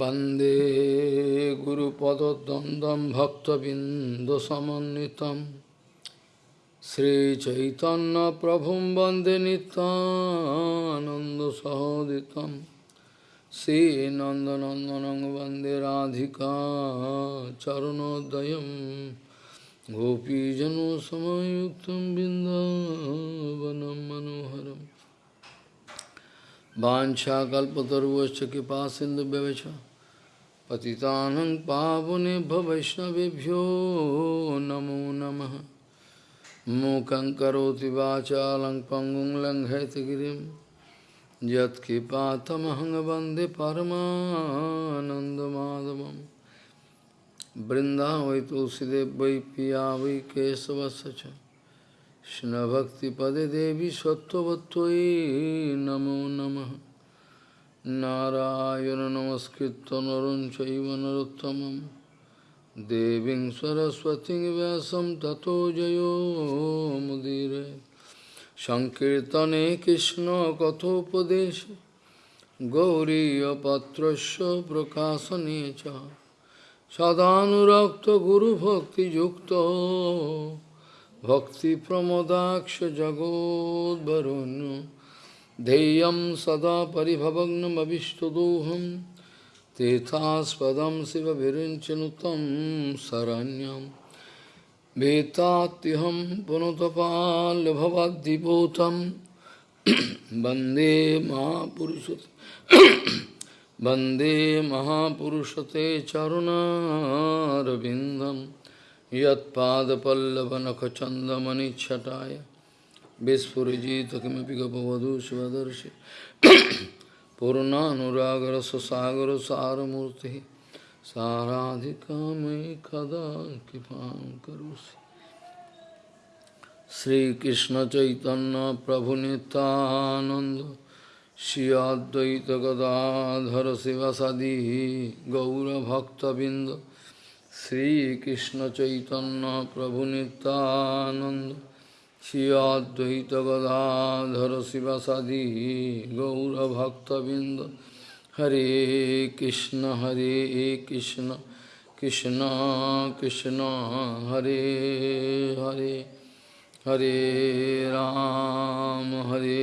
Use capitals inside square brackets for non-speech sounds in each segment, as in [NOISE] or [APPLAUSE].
वंदे गुरुपदद्वन्द्वं भक्तबिन्दुसमन्वितं श्रीचैतन्यप्रभुं वंदे नितानन्दसहोदितं श्रीनन्दनन्दनं वंदे राधिका चरणोदयं गोपीजनसमयुक्तं बिन्दावनं मनोहरम् वाछाकल्पतरुश्च कृपा सिंधु व्यवच पतितानं पावनेभ्य वैष्णवेभ्यो नमो नमः मूकं करोति वाचालं पङ्गुं लङ्घयतगिरिं यत्कृपातमहं वन्दे परमानन्दमाधवं वृन्दावै तुलसीदेव वै पिया वै केशवस्य च কৃষ্ণভক্তিপদে দেবী সত্যবত্যই নমো নম। নারায়ণ নমস্কৃত নরম চৈব নরোত্তম দেবী সরস্বতী ব্যাসম ততো জয়োমুদীর সংকীর্তনে কৃষ্ণ কথোপদেশ। গৌরীপত্র প্রকাশনে সদানুরক্ত গুরুভক্তিযুক্ত। भक्तिप्रमोदाक्ष जगोद्वरुण्य ध्येयं सदा परिभवग्नमभिष्टदोहं। तीर्थास्पदं शिवविरिञ्चनुतं शरण्यं। भीतात्यहं पुनतपाल्भवद्दिभूतं वंदे महापुरुषते वंदे महापुरुषते चरुणारविन्दम्। यत्पादपल्लवनखचन्दमनिच्छटाय। विस्फुरिजित किमपि गपवधू स्वदर्शि पूर्णानुरागरससागरसारमूर्तिः साराधिका मयि कदा कृपां करोसि श्रीकृष्णचैतन्यप्रभुनितानन्द गदाधर शिवसदी गौरभक्तबिंद শ্রীকৃষ্ণ চৈতন্য প্রভু নিত্যানন্দ শ্রী অদ্বৈত গদাধর শিবাসাদি গৌরভক্তবৃন্দ। হরে কৃষ্ণ হরে কৃষ্ণ কৃষ্ণ কৃষ্ণ, হরে হরে হরে রাম হরে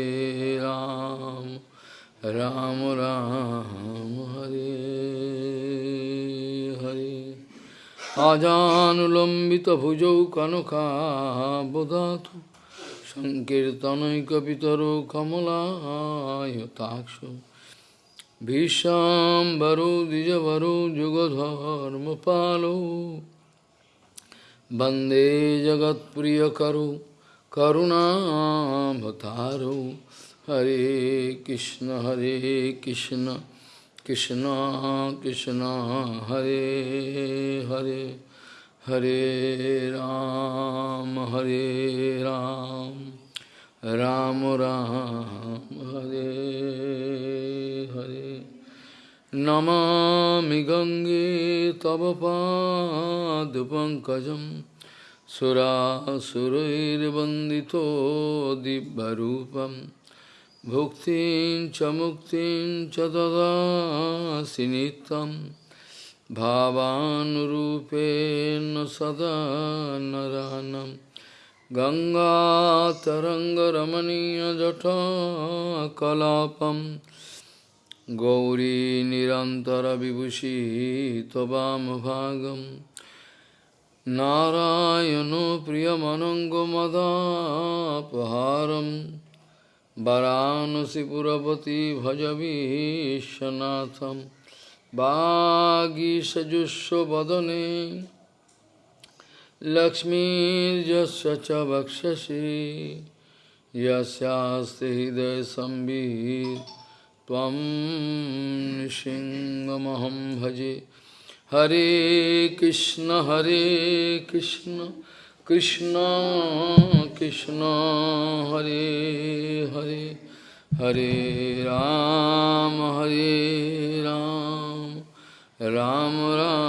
রাম রাম রাম, হরে। आजानुलम्बितभुजौ कनकाबुधातु सङ्कीर्तनैकपितरो कमलायताक्षो भीष्माम्बरो द्विजवरो जुगधर्मपालो वन्दे जगत्प्रियकरो करुणाभतारो हरे कृष्ण हरे कृष्ण कृष्ण कृष्ण, हरे हरे हरे राम हरे राम राम राम, हरे हरे। नमामि गङ्गे तव पादपङ्कजं सुरासुरैर्वन्दितो दिव्यरूपम्। Bhuktin cha muktin cha sinitam bhavanurupen sada naranam Ganga taranga ramaniya jata kalapam Gauri nirantara vibhushi tabam bhagam Narayano priyamanango madapaharam वरानसीपुरपति भज विश्वनाथं वागीषजुष्वदने लक्ष्मीर्यस्य च वक्षसि यस्यास्ति हृदयसंवित् त्वं सिंहमहं भजे हरे कृष्ण हरे कृष्ण कृष्ण कृष्ण हरे हरे हरे राम हरे राम राम राम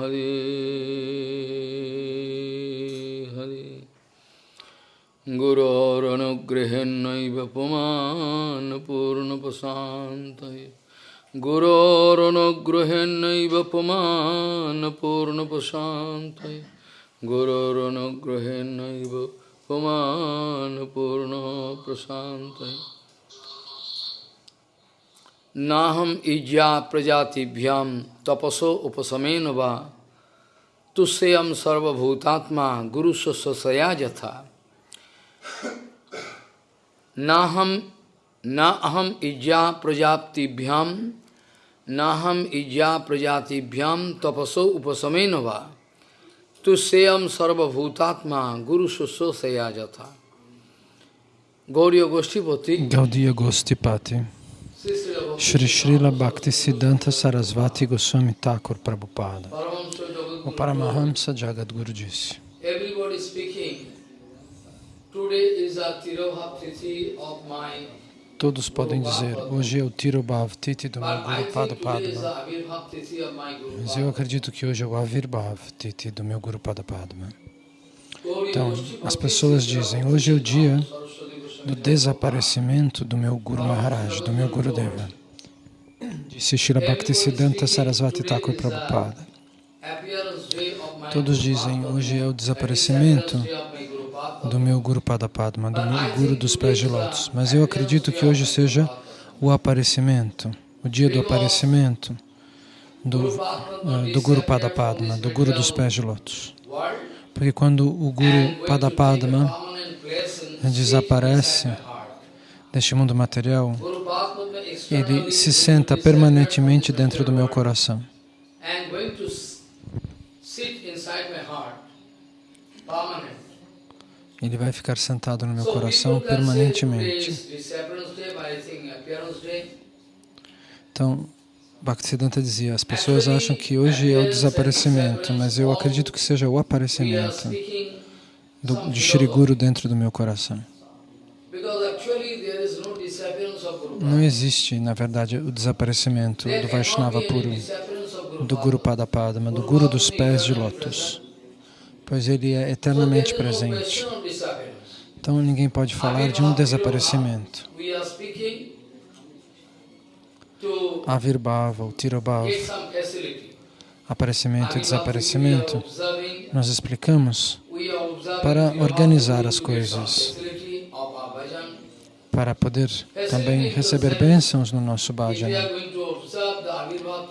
हरे हरे गुरोरनुगृहेन्नैव पुमान् पूर्णप्रशान्तये पुमान्पूर्णप्रशान्तये गुरोरनुगृहेन्नैव पुमान्पूर्णप्रशान्तये नाहम इज्या प्रजातिभ्याम तपसो उपसमेन वा तुष्यम सर्वभूतात्मा गुरु स्वसया यथा। नाहम न अहम इज्जा प्रजातिभ्याम नाहम इज्जा प्रजातिभ्याम तपसो उपसमेन वा। tu seyam sarvabhutatma guru susosaya jata. Gauriya Goshtipati. Gaudiya Goshtipati. Shri Srila Bhakti Siddhanta Sarasvati Goswami Thakur Prabhupada. O Paramahamsa Jagadguru disse. Everybody speaking. Today is a Tiroha Tithi of my Todos podem dizer, hoje é o Tirobhav Titi do meu Guru Pada think today is Padma a Avirbhaptiti of my Guru Mas eu acredito que hoje é o Avirbhav Titi do meu Guru Pada Padma Então, as pessoas dizem, hoje é o dia do desaparecimento do meu Guru Maharaj, do meu Guru Deva. Disse Shila Bhaktisiddhanta Sarasvati Thakur Prabhupada. Todos dizem, hoje é o desaparecimento do meu Guru Pada Padma, do meu Guru dos pés de lótus. Mas eu acredito que hoje seja o aparecimento, o dia do aparecimento do, eh, do Guru Pada Padma, do Guru dos pés de lótus. Porque quando o Guru Pada Padma desaparece deste mundo material, ele se senta permanentemente dentro do meu coração. and going to s- sit inside my heart, permanent. Ele vai ficar sentado no meu coração permanentemente. Então, Bhaktisiddhanta dizia, as pessoas acham que hoje é o desaparecimento, mas eu acredito que seja o aparecimento do, de Shri Guru dentro do meu coração. Não existe, na verdade, o desaparecimento do Vaishnava puro, do Guru Pada. Padma, do Guru dos pés de lótus, pois ele é eternamente presente. Então ninguém pode falar de um desaparecimento. Avirbhava, o Tirobhava, aparecimento e desaparecimento, nós explicamos para organizar as coisas. para poder também receber bênçãos no nosso bhajana.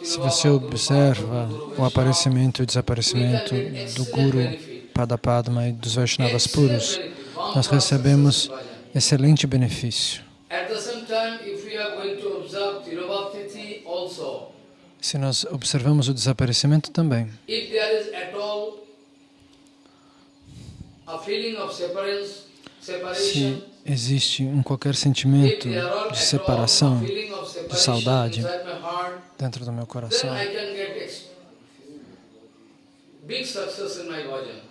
Se você observa o aparecimento e o desaparecimento do Guru Padapadma e dos Vaishnavas puros, nós recebemos excelente benefício. Se nós observamos o desaparecimento também, se existe um qualquer sentimento de separação separation saudade dentro do meu coração,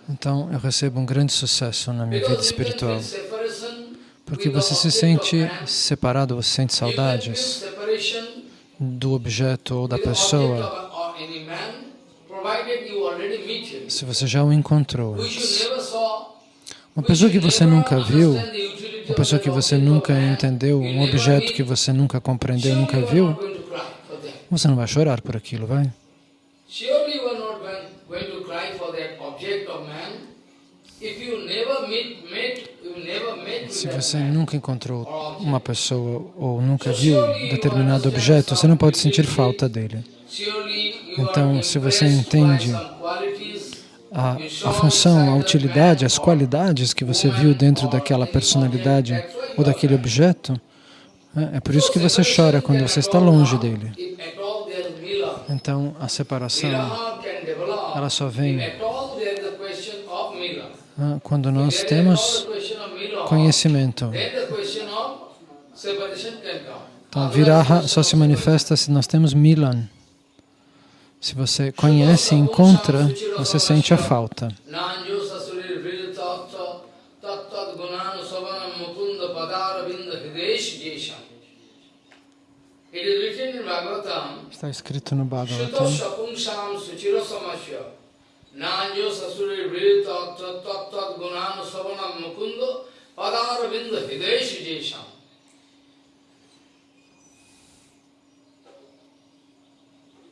então eu recebo um grande sucesso na minha vida espiritual. Porque você se sente separado, você sente saudades do objeto ou da pessoa se você já o encontrou antes. Uma pessoa que você nunca viu, uma pessoa que você nunca entendeu, um objeto que você nunca compreendeu, nunca viu, você não vai chorar por aquilo, vai? Se você nunca encontrou uma pessoa ou nunca viu determinado objeto, você não pode sentir falta dele. Então, se você entende A, a função, a utilidade, as qualidades que você viu dentro daquela personalidade ou daquele objeto, é é por isso que você chora quando você está longe dele. Então, a separação, ela só vem ah, quando nós temos conhecimento. Então, viraha só se manifesta se nós temos milan. Se você conhece e encontra, você sente a falta. Está escrito no Bhagavatam. Nanjo sasuri vril tattva tattat gunanu savanam mukunda padara hidesh jesham. Shuto sapumsam suchira samasya. You are giving so much energy. Você gasta You tanta are giving energia, so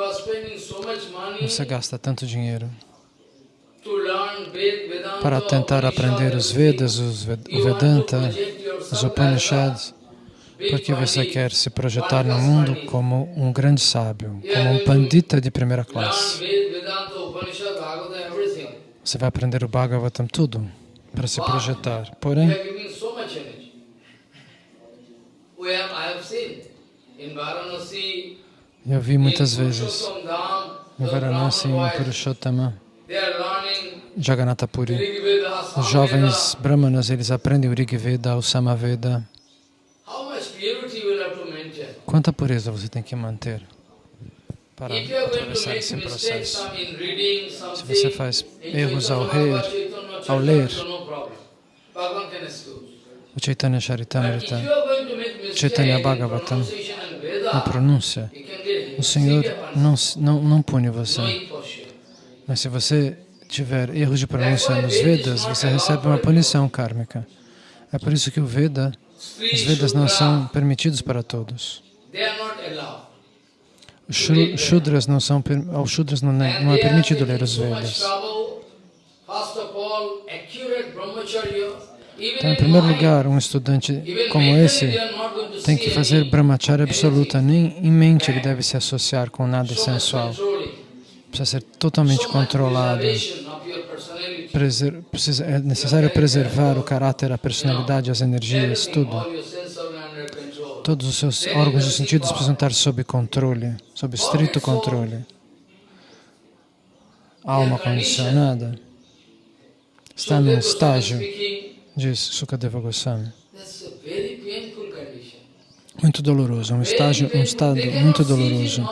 are spending so much money você gasta tanto dinheiro para tentar aprender os Vedas, os Ved- o Vedanta, os Upanishads, porque você quer se projetar no mundo como um grande sábio, como um pandita de primeira classe. Ved- Vedanta, Upanishad, Bhagavata, everything. Você vai aprender o Bhagavatam tudo para se projetar. Porém, eu vi muitas vezes em Varanasi, em Purushottama, they are learning Jagannath Puri, os jovens brahmanas, eles aprendem o Rig Veda, o Samaveda. Quanta pureza você tem que manter para atravessar esse processo? Se você faz erros ao ler, ao ler, o Chaitanya Charitamrita, Chaitanya Bhagavatam, na pronúncia, o Senhor não, não, não pune você. Mas se você tiver erros de pronúncia nos Vedas, você recebe uma punição kármica. É por isso que o Veda, os Vedas não são permitidos para todos. They are not allowed. Os Shru- Shudras não são, aos Shudras não é, não é permitido ler os Vedas. Então, em primeiro lugar, um estudante como esse tem que fazer brahmacharya absoluta. Nem em mente ele deve se associar com nada sensual. Precisa ser totalmente controlado. Preser- precisa- é necessário preservar o caráter, a personalidade, as energias, tudo. Todos os seus órgãos e sentidos precisam estar sob controle, sob estrito controle. Alma condicionada está num estágio, diz Sukadeva Goswami, muito doloroso, um estágio, um estado muito doloroso.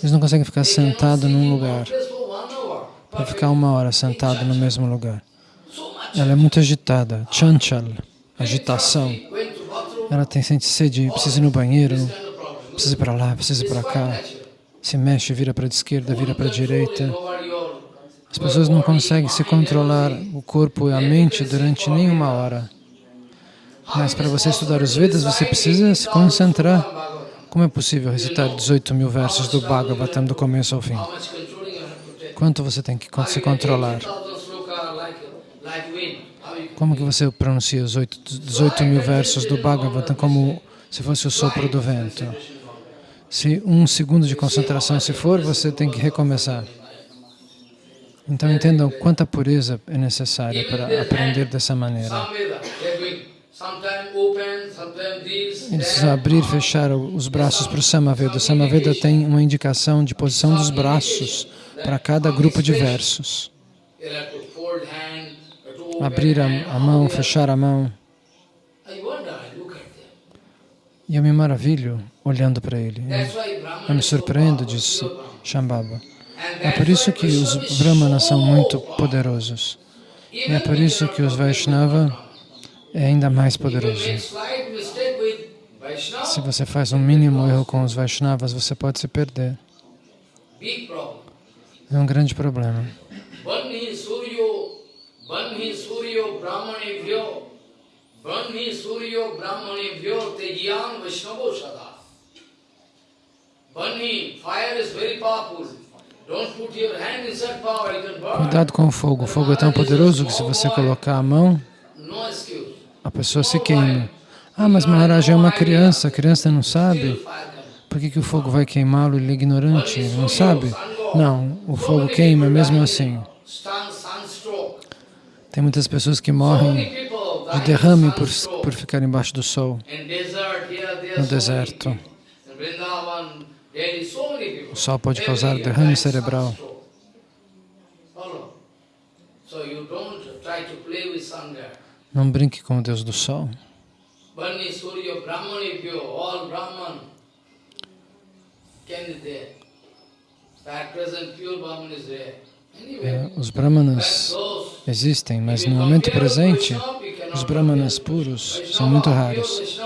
Eles não conseguem ficar They cannot sentado sit num lugar, para ficar uma hora sentado no mesmo lugar. Ela é muito agitada, chanchal, agitação. Ela tem sente sede, precisa ir no banheiro, precisa ir para lá, precisa ir para cá. Se mexe, vira para a esquerda, vira para a direita. As pessoas não conseguem se controlar o corpo e a mente durante nenhuma hora. Mas para você estudar os Vedas, você precisa se concentrar. Como é possível recitar 18 mil versos do Bhagavatam do começo ao fim? Quanto você tem que se controlar? Como que você pronuncia os oito- 18 mil versos do Bhagavatam como se fosse o sopro do vento? Se um segundo de concentração se for, você tem que recomeçar. Então entendam quanta pureza é necessária para aprender dessa maneira. Eles abrir fechar os braços para o Samaveda. O Samaveda tem uma indicação de posição dos braços para cada grupo de versos. They'll have to fold hand, have to open Abrir a, mão, fechar a mão. E eu me maravilho olhando para ele. Eu me surpreendo, disse. Shambhava. É por isso que os Brahmanas são muito poderosos. E é por isso que os Vaishnava é ainda mais poderoso. Se você faz um mínimo erro com os Vaishnavas, você pode se perder. É um grande problema. Banhi Suryo, Banhi Suryo Brahmanevyo, Banhi Suryo Brahmanevyo Tejyan Vaishnavo Sada. Banhi, fire is very powerful. Don't put your hand inside fire, you can burn. Cuidado com o fogo. O fogo é tão poderoso que se você colocar a mão, a pessoa se queima. Ah, mas Maharaj é uma criança, a criança não sabe. Por que, que o fogo vai queimá-lo? Ele é ignorante, não sabe? Não, o fogo queima mesmo assim. Tem muitas pessoas que morrem de derrame por, por ficar embaixo do sol, no deserto. O sol pode causar derrame cerebral. Não brinque com o Deus do sol. Can is there. At present, pure Brahman is there. É, os Brahmanas existem, mas no momento presente, os Brahmanas puros são muito raros.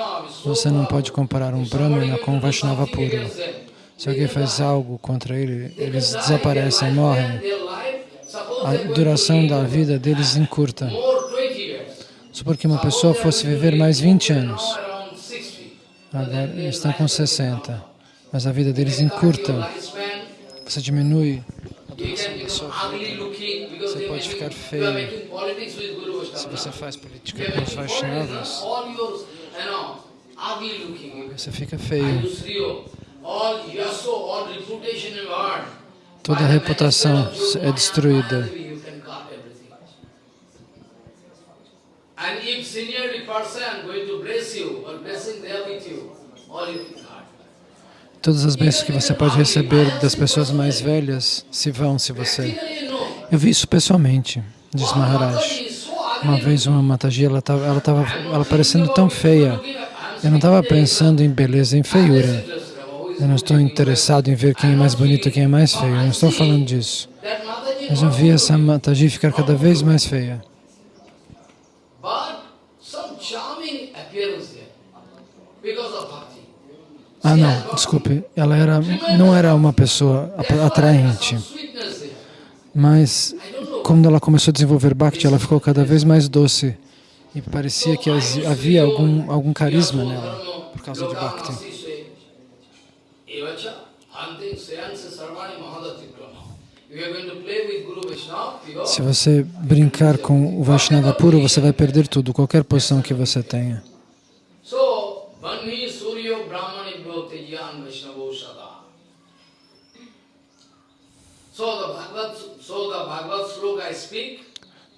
Você não pode comparar um Brahmana com um Vaishnava puro. Se alguém faz algo contra ele, eles desaparecem, morrem. a duração da vida deles encurta. Supor que uma pessoa fosse viver mais 20 anos. Agora estão com 60, mas a vida deles encurta. Você diminui a duração da sua vida. Você pode ficar feio. Se você faz política com os Vaishnavas, você fica feio. Toda a reputação é destruída. Todas as bênçãos que você pode receber das pessoas mais velhas se vão se você... Eu vi isso pessoalmente, diz Maharaj. Uma vez uma Mataji, ela estava ela tava, ela parecendo tão feia. Eu não estava pensando em beleza, em feiura. Eu não estou interessado em ver quem é mais bonito, quem é mais feio. Eu não estou falando disso. Mas eu vi essa Mataji ficar cada vez mais feia. Ah, não, desculpe. Ela era, não era uma pessoa atraente. Mas, quando ela começou a desenvolver Bhakti, ela ficou cada vez mais doce. E parecia que havia algum, algum carisma nela, por causa de Bhakti. Se você brincar com o Vaishnava puro, você vai perder tudo, qualquer posição que você tenha.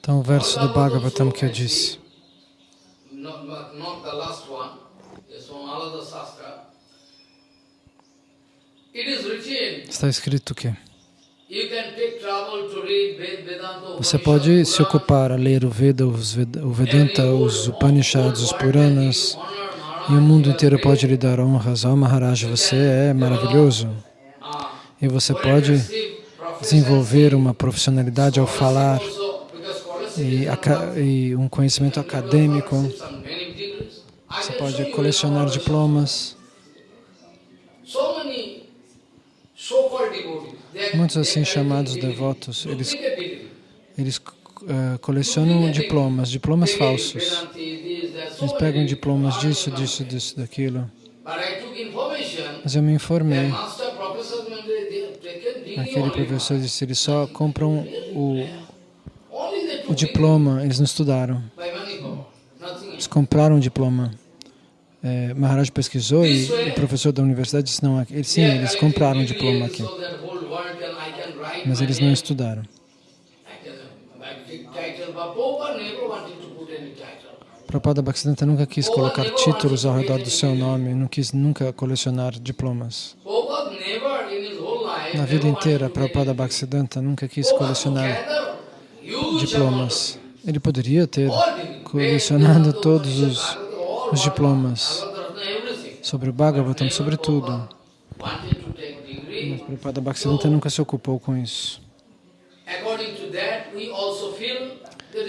Então, o verso do Bhagavatam que eu disse. Está escrito que você pode se ocupar a ler o Veda, o Vedanta, os Upanishads, os Puranas, e o mundo inteiro pode lhe dar honras. Oh Maharaj, você é maravilhoso. E você pode desenvolver uma profissionalidade ao falar e, e um conhecimento acadêmico. Você pode colecionar diplomas. Muitos assim chamados devotos, eles, eles uh, colecionam diplomas, diplomas falsos. Eles pegam diplomas disso, disso, disso, daquilo. Mas eu me informei. Aquele professor disse, eles só compram o, o diploma, eles não estudaram. Eles compraram o diploma. É, Maharaj pesquisou e o professor da universidade disse, não, eles, sim, eles compraram o diploma aqui. Mas eles não estudaram. Prabhupada Bhaktisiddhanta nunca quis colocar títulos ao redor do seu nome, não quis nunca colecionar diplomas. Na vida inteira, Prabhupada Bhaktisiddhanta nunca quis colecionar diplomas. Ele poderia ter colecionado todos os, os diplomas sobre o Bhagavatam, sobre tudo. Mas Prabhupada Bhaktisiddhanta nunca se ocupou com isso.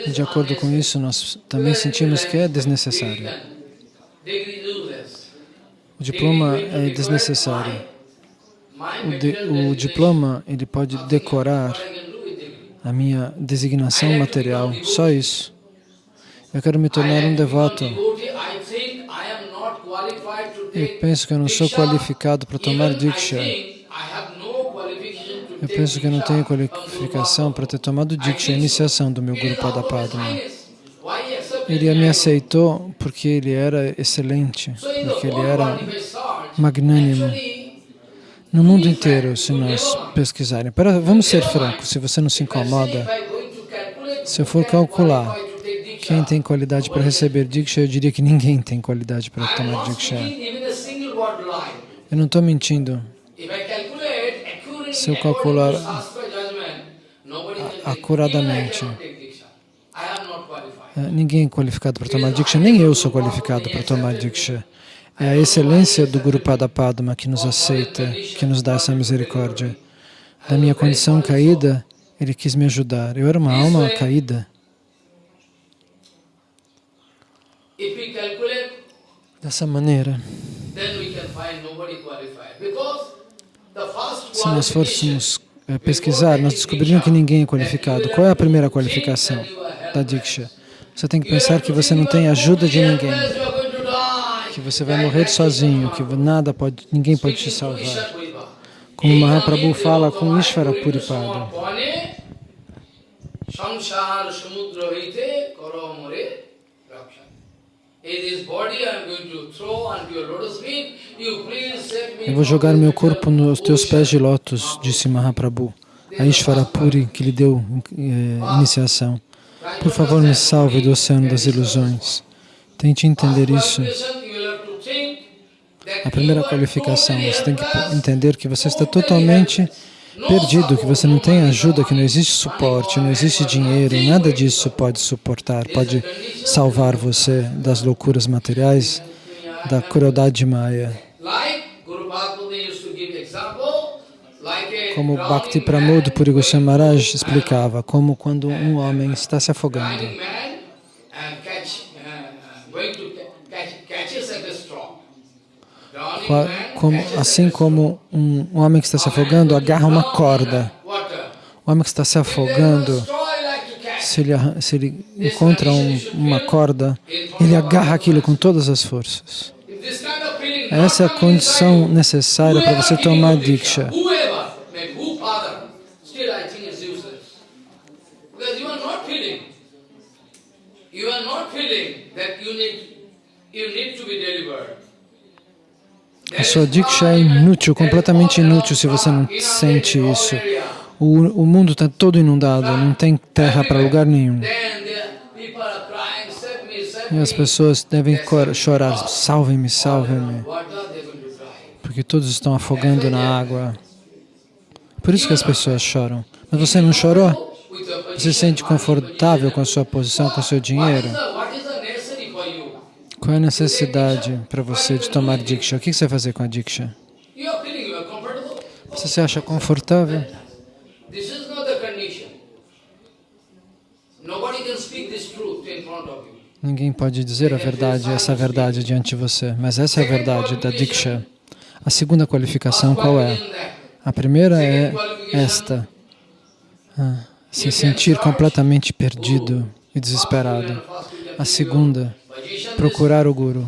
De acordo com isso, nós também sentimos que é desnecessário. O diploma é desnecessário. O, de, o diploma, ele pode decorar a minha designação material, só isso. Eu quero me tornar um devoto. Eu penso que eu não sou qualificado para tomar Diksha. Eu penso que eu não tenho qualificação para ter tomado Diksha, a iniciação do meu Guru Padma. Ele me aceitou porque ele era excelente, porque ele era magnânimo. No mundo inteiro, se nós pesquisarem, para, vamos ser francos, se você não se incomoda, se eu for calcular quem tem qualidade para receber Diksha, eu diria que ninguém tem qualidade para tomar Diksha. Eu não estou mentindo se eu calcular acuradamente. É, ninguém é qualificado para tomar Diksha, nem eu sou qualificado para tomar Diksha. É a excelência do Guru Pada Padma que nos aceita, que nos dá essa misericórdia. Da minha condição caída, ele quis me ajudar. Eu era uma alma caída. Dessa maneira, se nós fôssemos eh, pesquisar, nós descobrimos que ninguém é qualificado. Qual é a primeira qualificação da Diksha? Você tem que pensar que você não tem ajuda de ninguém, que você vai morrer sozinho, que nada pode, ninguém pode te salvar. Como Mahaprabhu fala com Ishvara Puripada. Eu vou jogar meu corpo nos teus pés de lótus, disse Mahaprabhu, a Ishvara Puri que lhe deu eh, iniciação. Por favor, me salve do oceano das ilusões. Tente entender isso. A primeira qualificação, você tem que entender que você está totalmente perdido, que você não tem ajuda, que não existe suporte, não existe dinheiro, nada disso pode suportar, pode salvar você das loucuras materiais, da crueldade de Maya. Como Bhakti Pramod Puri Goswami Maharaj explicava, como quando um homem está se afogando. Assim como um, homem que está se afogando agarra uma corda. O homem que está se afogando, se ele, se ele encontra um, uma corda, ele agarra aquilo com todas as forças. Essa é a condição necessária para você tomar Diksha. You you need, you need to be delivered. A sua diksha é inútil, completamente inútil se você não sente isso. O, o mundo está todo inundado, não tem terra para lugar nenhum. E as pessoas devem chorar, salve-me, salve-me. Porque todos estão afogando na água. Por isso que as pessoas choram. Mas você não chorou? Você se sente confortável com a sua posição, com o seu dinheiro? Qual é a necessidade para você de tomar Diksha? O que você vai fazer com a Diksha? Você se acha confortável? Ninguém pode dizer a verdade, essa verdade diante de você, mas essa é a verdade da Diksha. A segunda qualificação qual é? A primeira é esta, ah, se sentir completamente perdido e desesperado. A segunda procurar o Guru.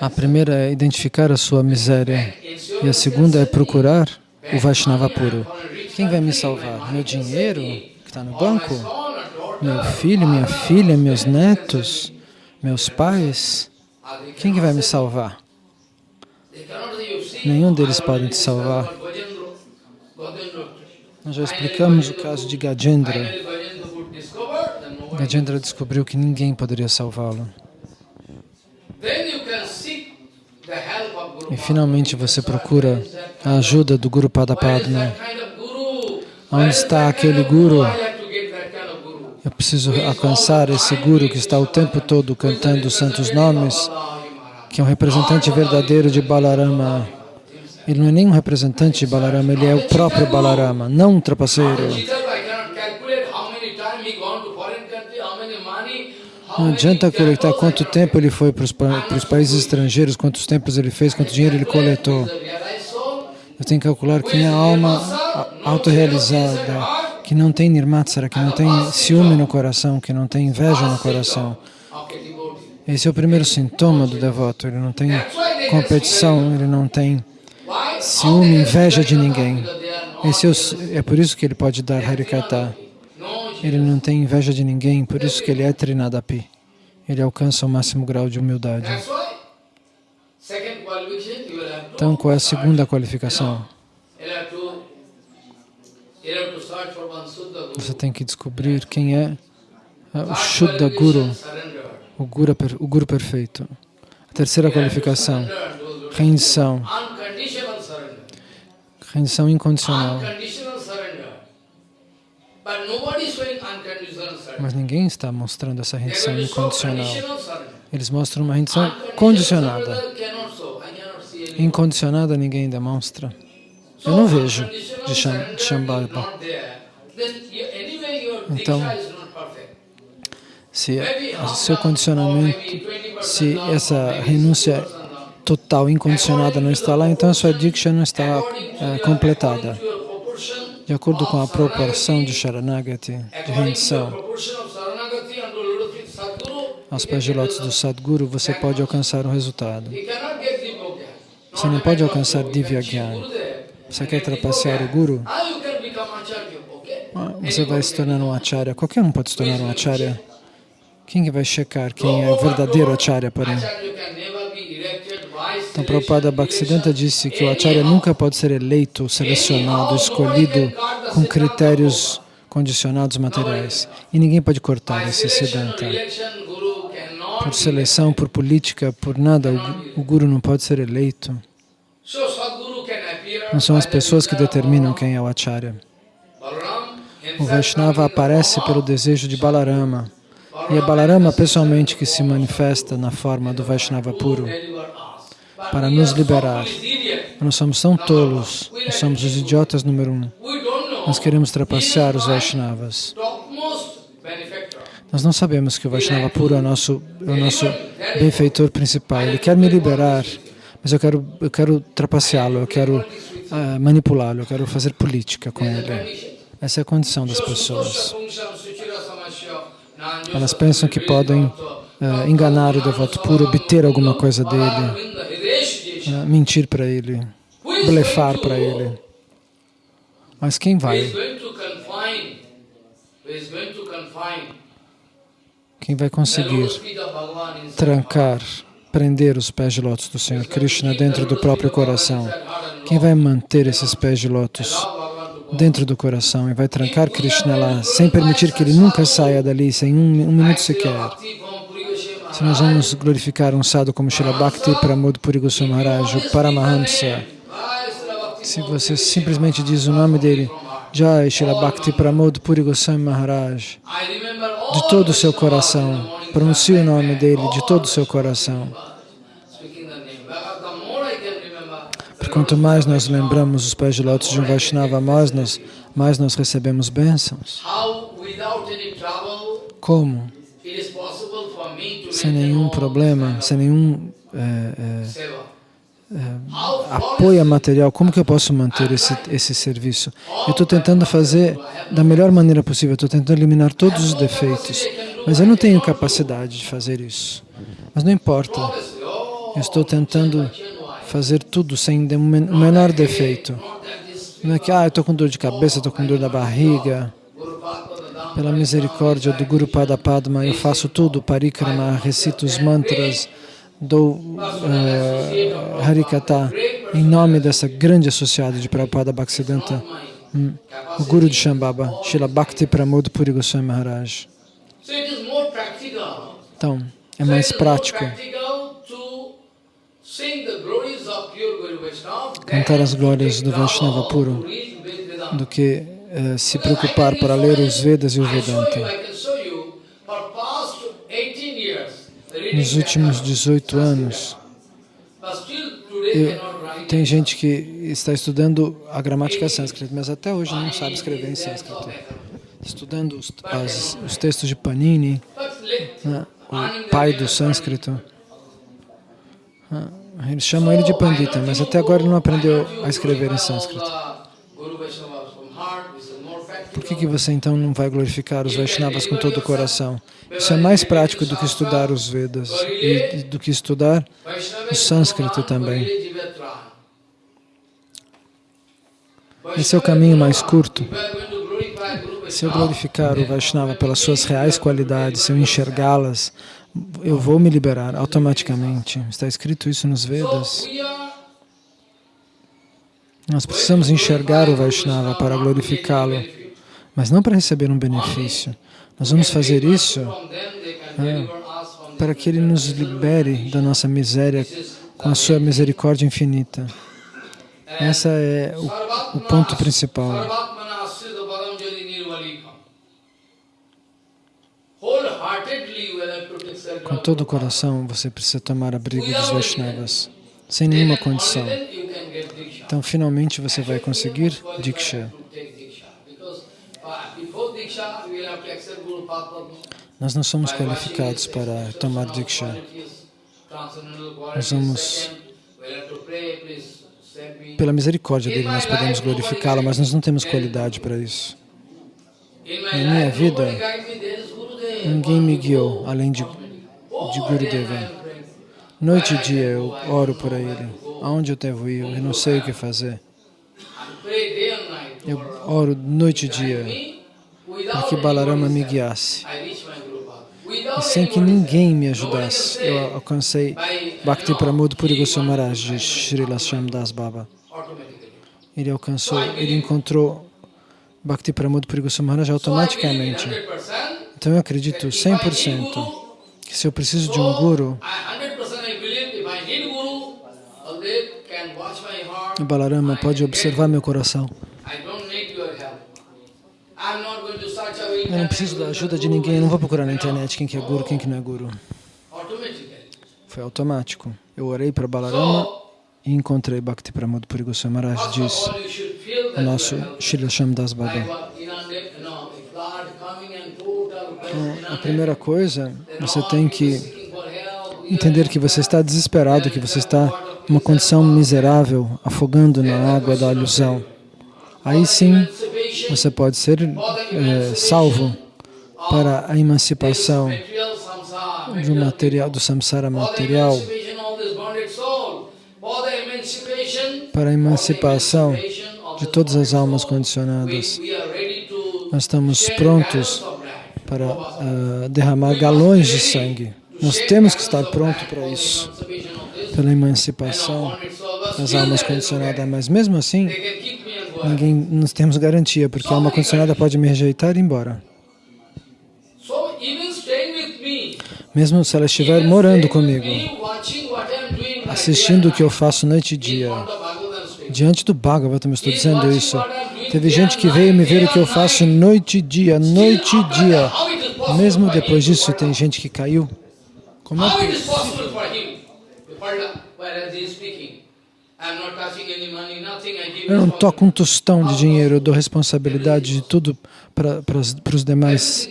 A primeira é identificar a sua miséria e a segunda é procurar o Vaishnava puro. Quem vai me salvar? Meu dinheiro que está no banco? Meu filho, minha filha, meus netos, meus pais? Quem que vai me salvar? Nenhum deles pode te salvar. Nós já explicamos o caso de Gajendra. Gajendra descobriu que ninguém poderia salvá-lo. E finalmente você procura a ajuda do Guru Padapadma. Onde está aquele Guru? Eu preciso alcançar esse Guru que está o tempo todo cantando os santos nomes, que é um representante verdadeiro de Balarama. Ele não é nem um representante de Balarama, ele é o próprio Balarama, não um trapaceiro. Não adianta coletar quanto tempo ele foi para os, os países estrangeiros, quantos tempos ele fez, quanto dinheiro ele coletou. Eu tenho que calcular quem é a alma autorrealizada, que não tem nirmatsara, que não tem ciúme no coração, que não tem inveja no coração. Esse é o primeiro sintoma do devoto, ele não tem competição, ele não tem ciúme, inveja de ninguém. Esse é, o, é por isso que ele pode dar Harikata. Ele não tem inveja de ninguém, por isso que ele é Trinadapi. Ele alcança o máximo grau de humildade. Então, qual é a segunda qualificação? Você tem que descobrir quem é o Shuddha Guru, o Guru, o Guru perfeito. A terceira qualificação, rendição. Rendição incondicional. Mas ninguém está mostrando essa rendição incondicional. Eles mostram uma rendição condicionada. Incondicionada ninguém demonstra. Eu não vejo de Shambhava. Então, se o seu condicionamento, se essa renúncia total, incondicionada não está lá, então a sua Diksha não está é, completada. De acordo com a proporção de Sharanagati, de rendição aos pés de lótus do Sadguru, você pode alcançar o resultado. Você não pode alcançar Divya Gyan. Você quer trapacear o Guru? Ah, você vai se tornar um Acharya. Qualquer um pode se tornar um Acharya. Quem vai checar quem é o verdadeiro Acharya, porém? Então, Prabhupada Bhaktisiddhanta disse que o Acharya nunca pode ser eleito, selecionado, escolhido com critérios condicionados materiais. E ninguém pode cortar esse Siddhanta. Por seleção, por política, por nada, o, Guru não pode ser eleito. Não são as pessoas que determinam quem é o Acharya. O Vaishnava aparece pelo desejo de Balarama. E é Balarama pessoalmente que se manifesta na forma do Vaishnava puro para nos liberar. Nós somos tão tolos, nós somos os idiotas número um. Nós queremos trapacear os Vaishnavas. Nós não sabemos que o Vaishnava puro é o nosso, é o nosso benfeitor principal. Ele quer me liberar, mas eu quero, eu quero trapaceá-lo, eu quero uh, manipulá-lo, eu quero fazer política com ele. Essa é a condição das pessoas. Elas pensam que podem uh, enganar o devoto puro, obter alguma coisa dele, uh, mentir para ele, blefar para ele. Mas quem vai? Quem vai conseguir trancar, prender os pés de lótus do Senhor Krishna dentro do próprio coração? Quem vai manter esses pés de lótus dentro do coração e vai trancar Krishna lá, sem permitir que ele nunca saia dali, sem um, um minuto sequer? Se nós vamos glorificar um sadhu como Srila Bhakti Pramod Puri Goswami o Paramahamsa, se você simplesmente diz o nome dele, Jai Srila Bhakti Pramod Puri Goswami Maharaj, de todo o seu coração, pronuncie o nome dele de todo o seu coração. Porque quanto mais nós lembramos os pés de lótus de um Vaishnava, mais nós, mais nós recebemos bênçãos. Como? Sem nenhum problema, sem nenhum é, é, é, apoio material, como que eu posso manter esse, esse serviço? Eu estou tentando fazer da melhor maneira possível, estou tentando eliminar todos os defeitos, mas eu não tenho capacidade de fazer isso. Mas não importa, eu estou tentando fazer tudo sem o menor defeito. Não é que, ah, eu estou com dor de cabeça, estou com dor da barriga. Pela misericórdia do Guru Pada Padma, eu faço tudo, parikrama, recito os mantras, dou uh, Harikata em nome dessa grande associada de Prabhupada Bhaktisiddhanta, hum, o Guru de Shambhava, Srila Bhakti Pramod Puri Goswami Maharaj. Então, é mais prático cantar as glórias do Vaishnava puro do que uh, se preocupar para ler os Vedas e o Vedanta. Nos últimos 18 anos, eu, tem gente que está estudando a gramática sânscrita, mas até hoje não sabe escrever em sânscrito. Estudando os, as, os textos de Panini, né, o pai do sânscrito. Né, eles chamam ele de Pandita, mas até agora ele não aprendeu a escrever em sânscrito. Por que, que você então não vai glorificar os Vaishnavas com todo o coração? Isso é mais prático do que estudar os Vedas e do que estudar o sânscrito também. Esse é o caminho mais curto. Se eu glorificar o Vaishnava pelas suas reais qualidades, se eu enxergá-las, eu vou me liberar automaticamente. Está escrito isso nos Vedas. Nós precisamos enxergar o Vaishnava para glorificá-lo, mas não para receber um benefício. Nós vamos fazer isso é, para que ele nos libere da nossa miséria com a sua misericórdia infinita. Esse é o, o ponto principal. Com todo o coração, você precisa tomar abrigo dos Vaishnavas, sem nenhuma condição. Então, finalmente, você vai conseguir Diksha. Nós não somos qualificados para tomar Diksha. Nós vamos Pela misericórdia dele nós podemos glorificá-lo, mas nós não temos qualidade para isso. Na minha vida, ninguém me guiou além de, de Gurudeva. Noite e dia eu oro por ele. Aonde eu devo ir? Eu não sei o que fazer. Eu oro noite e dia para que Balarama me guiasse. E sem que ninguém me ajudasse, eu alcancei Bhakti Pramod Puri Maharaj de Srila Das Baba. Ele alcançou, ele encontrou Bhakti Pramod Puri Maharaj automaticamente. Então eu acredito 100% que se eu preciso de um guru, o Balarama pode observar meu coração. Eu não preciso da ajuda de ninguém, não vou procurar na internet quem que é guru, quem que não é guru. Foi automático. Eu orei para Balarama e encontrei Bhakti Pramod Puri Goswami Maharaj, diz o nosso Srila Shamdas Baba. Então, a primeira coisa, você tem que entender que você está desesperado, que você está em uma condição miserável, afogando na água da ilusão. Aí sim, você pode ser é, salvo para a emancipação do material, do samsara material, para a emancipação de todas as almas condicionadas. Nós estamos prontos para uh, derramar galões de sangue. Nós temos que estar prontos para isso, pela emancipação das almas condicionadas. Mas mesmo assim, ninguém, nós temos garantia, porque a alma condicionada pode me rejeitar e ir embora. Mesmo se ela estiver morando comigo, assistindo o que eu faço noite e dia, diante do Bhagavatam, eu estou dizendo isso. Teve gente que veio me ver o que eu faço noite e dia, noite e dia. Mesmo depois disso, tem gente que caiu. Como é possível? Eu não toco um tostão de dinheiro, eu dou responsabilidade de tudo para, para, para os demais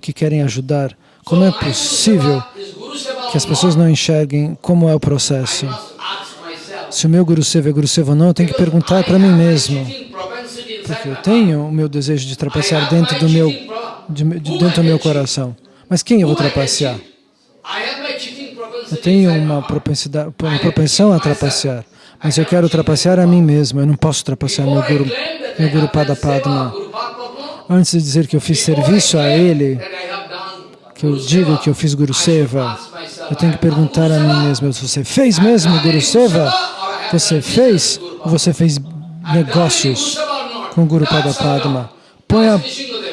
que querem ajudar. Como é possível que as pessoas não enxerguem como é o processo? Se o meu Guru Seva é Guru Seva ou não, eu tenho que perguntar para mim mesmo. Porque eu tenho o meu desejo de trapacear dentro do meu, de, de, dentro do meu coração. Mas quem eu vou trapacear? Eu tenho uma, propensidade, uma propensão a trapacear. Mas eu quero trapacear a mim mesmo. Eu não posso trapacear meu Guru, meu Guru Pada Padma. Antes de dizer que eu fiz serviço a ele, que eu digo que eu fiz Guru Seva, eu tenho que perguntar a mim mesmo, você fez mesmo Guru Seva? Você fez ou você fez negócios com Guru Pada Padma? Põe a,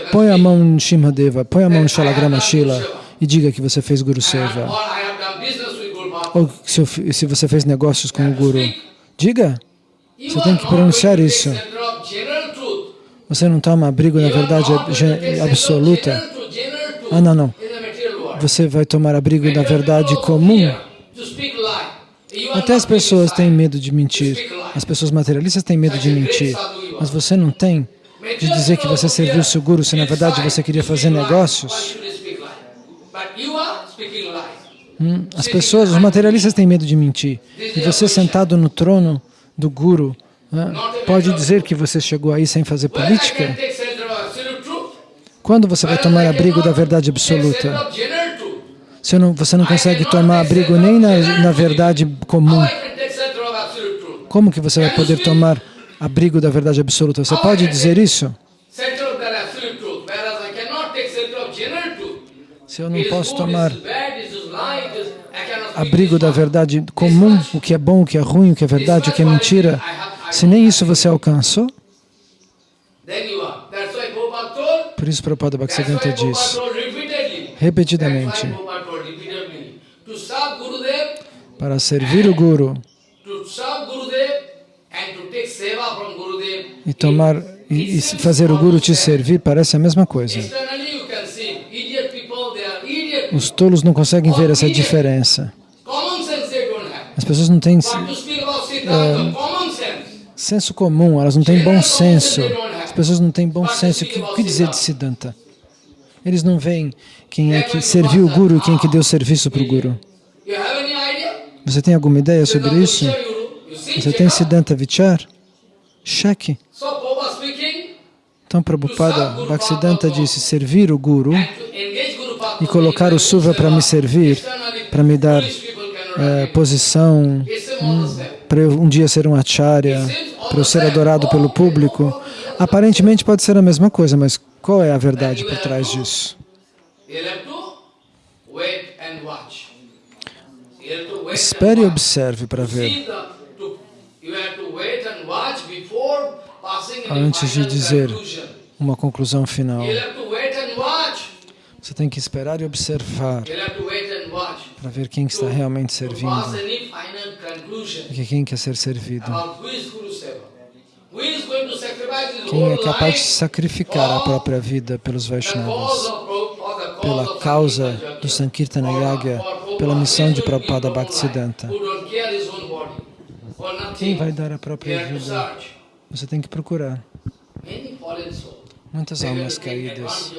põe a mão em Shimhadeva, põe a mão em Shalagrama Shila e diga que você fez Guru Seva. Ou se, se você fez negócios com o Guru. Diga. Você tem que pronunciar isso. Você não toma abrigo na verdade absoluta. Ah, não, não. Você vai tomar abrigo da verdade comum. Até as pessoas têm medo de mentir. As pessoas materialistas têm medo de mentir. Mas você não tem de dizer que você serviu o seu guru se na verdade você queria fazer negócios. Hum, as pessoas, os materialistas têm medo de mentir. E você sentado no trono do guru, né, pode dizer que você chegou aí sem fazer política? Quando você vai tomar abrigo da verdade absoluta? Você não, você não consegue tomar abrigo nem na, na verdade comum. Como que você vai poder tomar abrigo da verdade absoluta? Você pode dizer isso? Se eu não posso tomar abrigo da verdade comum, o que é bom, o que é ruim, o que é verdade, o que é mentira, se nem isso você alcançou, por isso Prabhupada Bhaktisiddhanta diz repetidamente para servir o Guru e tomar e, e fazer o Guru te servir parece a mesma coisa. Os tolos não conseguem ver essa diferença. As pessoas não têm é, senso comum, elas não têm bom senso. As pessoas não têm bom senso. O que, o que dizer de Siddhanta? Eles não veem quem é que serviu o Guru e quem é que deu serviço para o Guru. Você tem alguma ideia sobre isso? Você tem Siddhanta Vichar? Cheque. Então, Prabhupada Bhaktisiddhanta disse servir o Guru e colocar o Suva para me servir, para me dar eh, posição, para eu um dia ser um acharya, para eu ser adorado pelo público. Aparentemente pode ser a mesma coisa, mas qual é a verdade por trás disso? Espere e observe para ver. Antes de dizer uma conclusão final. Você tem que esperar e observar You'll have to wait and watch. Para ver quem está realmente servindo e quem quer ser servido. Quem é capaz de sacrificar a própria vida pelos Vaishnavas, pela causa do. Sankirtana Yagya, pela missão de Prabhupada Bhaktisiddhanta. Quem vai dar a própria vida? Você tem que procurar. Muitas almas caídas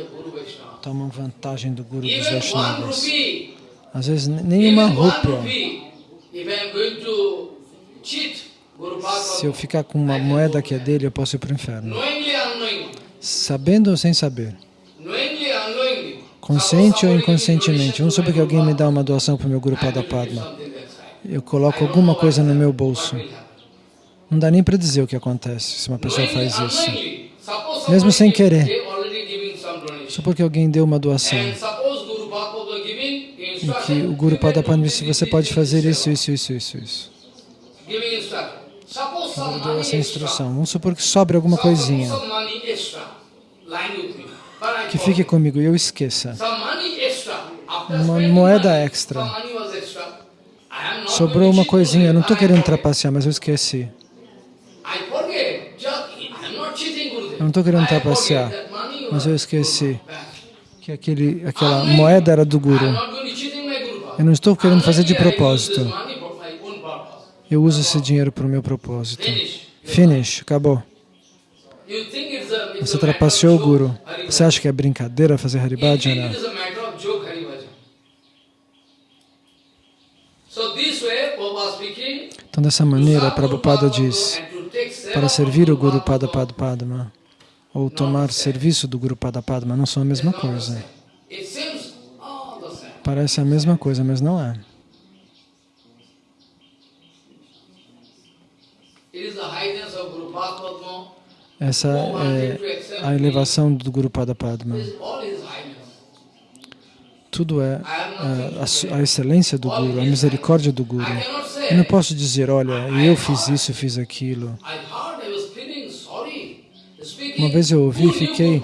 tomam vantagem do Guru dos Vaishnavas. Às vezes nenhuma rúpia. Se eu ficar com uma moeda que é dele, eu posso ir para o inferno. unknowingly, Sabendo ou sem saber. unknowingly, Consciente ou inconscientemente. Vamos supor que alguém me dá uma doação para o meu Guru Bhagavad, I Pada have to do Padma. something inside. Eu coloco alguma coisa no meu bolso. Não dá nem para dizer o que acontece se uma pessoa Knowingly, faz isso. Mesmo sem querer. Supor que alguém deu uma doação e que o Guru you Pada can Padma do disse você pode fazer isso, isso, isso, isso, isso. Ele deu essa instrução. Vamos supor que sobre alguma coisinha que fique comigo e eu esqueça. Uma moeda extra. Sobrou uma coisinha, eu não estou querendo trapacear, mas eu esqueci. Eu não estou querendo trapacear, mas eu esqueci que aquele, aquela moeda era do Guru. not going to cheating my Guru Bhagavad. Eu não estou querendo fazer de propósito. Eu uso esse dinheiro para o meu propósito. Finish. Acabou. Você trapaceou o Guru. Você acha que é brincadeira fazer Haribhajana? Então, dessa maneira, Prabhupada diz, para servir o Guru Pada Pad Padma, ou tomar serviço do Guru Pada Padma, não são a mesma coisa. It seems all the same. Parece a mesma coisa, mas não é. Essa é a elevação do Guru Pada Padma. Tudo é é, a, su- a excelência do Guru, a misericórdia do Guru. Eu não posso dizer, olha, eu fiz isso, fiz aquilo. Uma vez eu ouvi e fiquei-.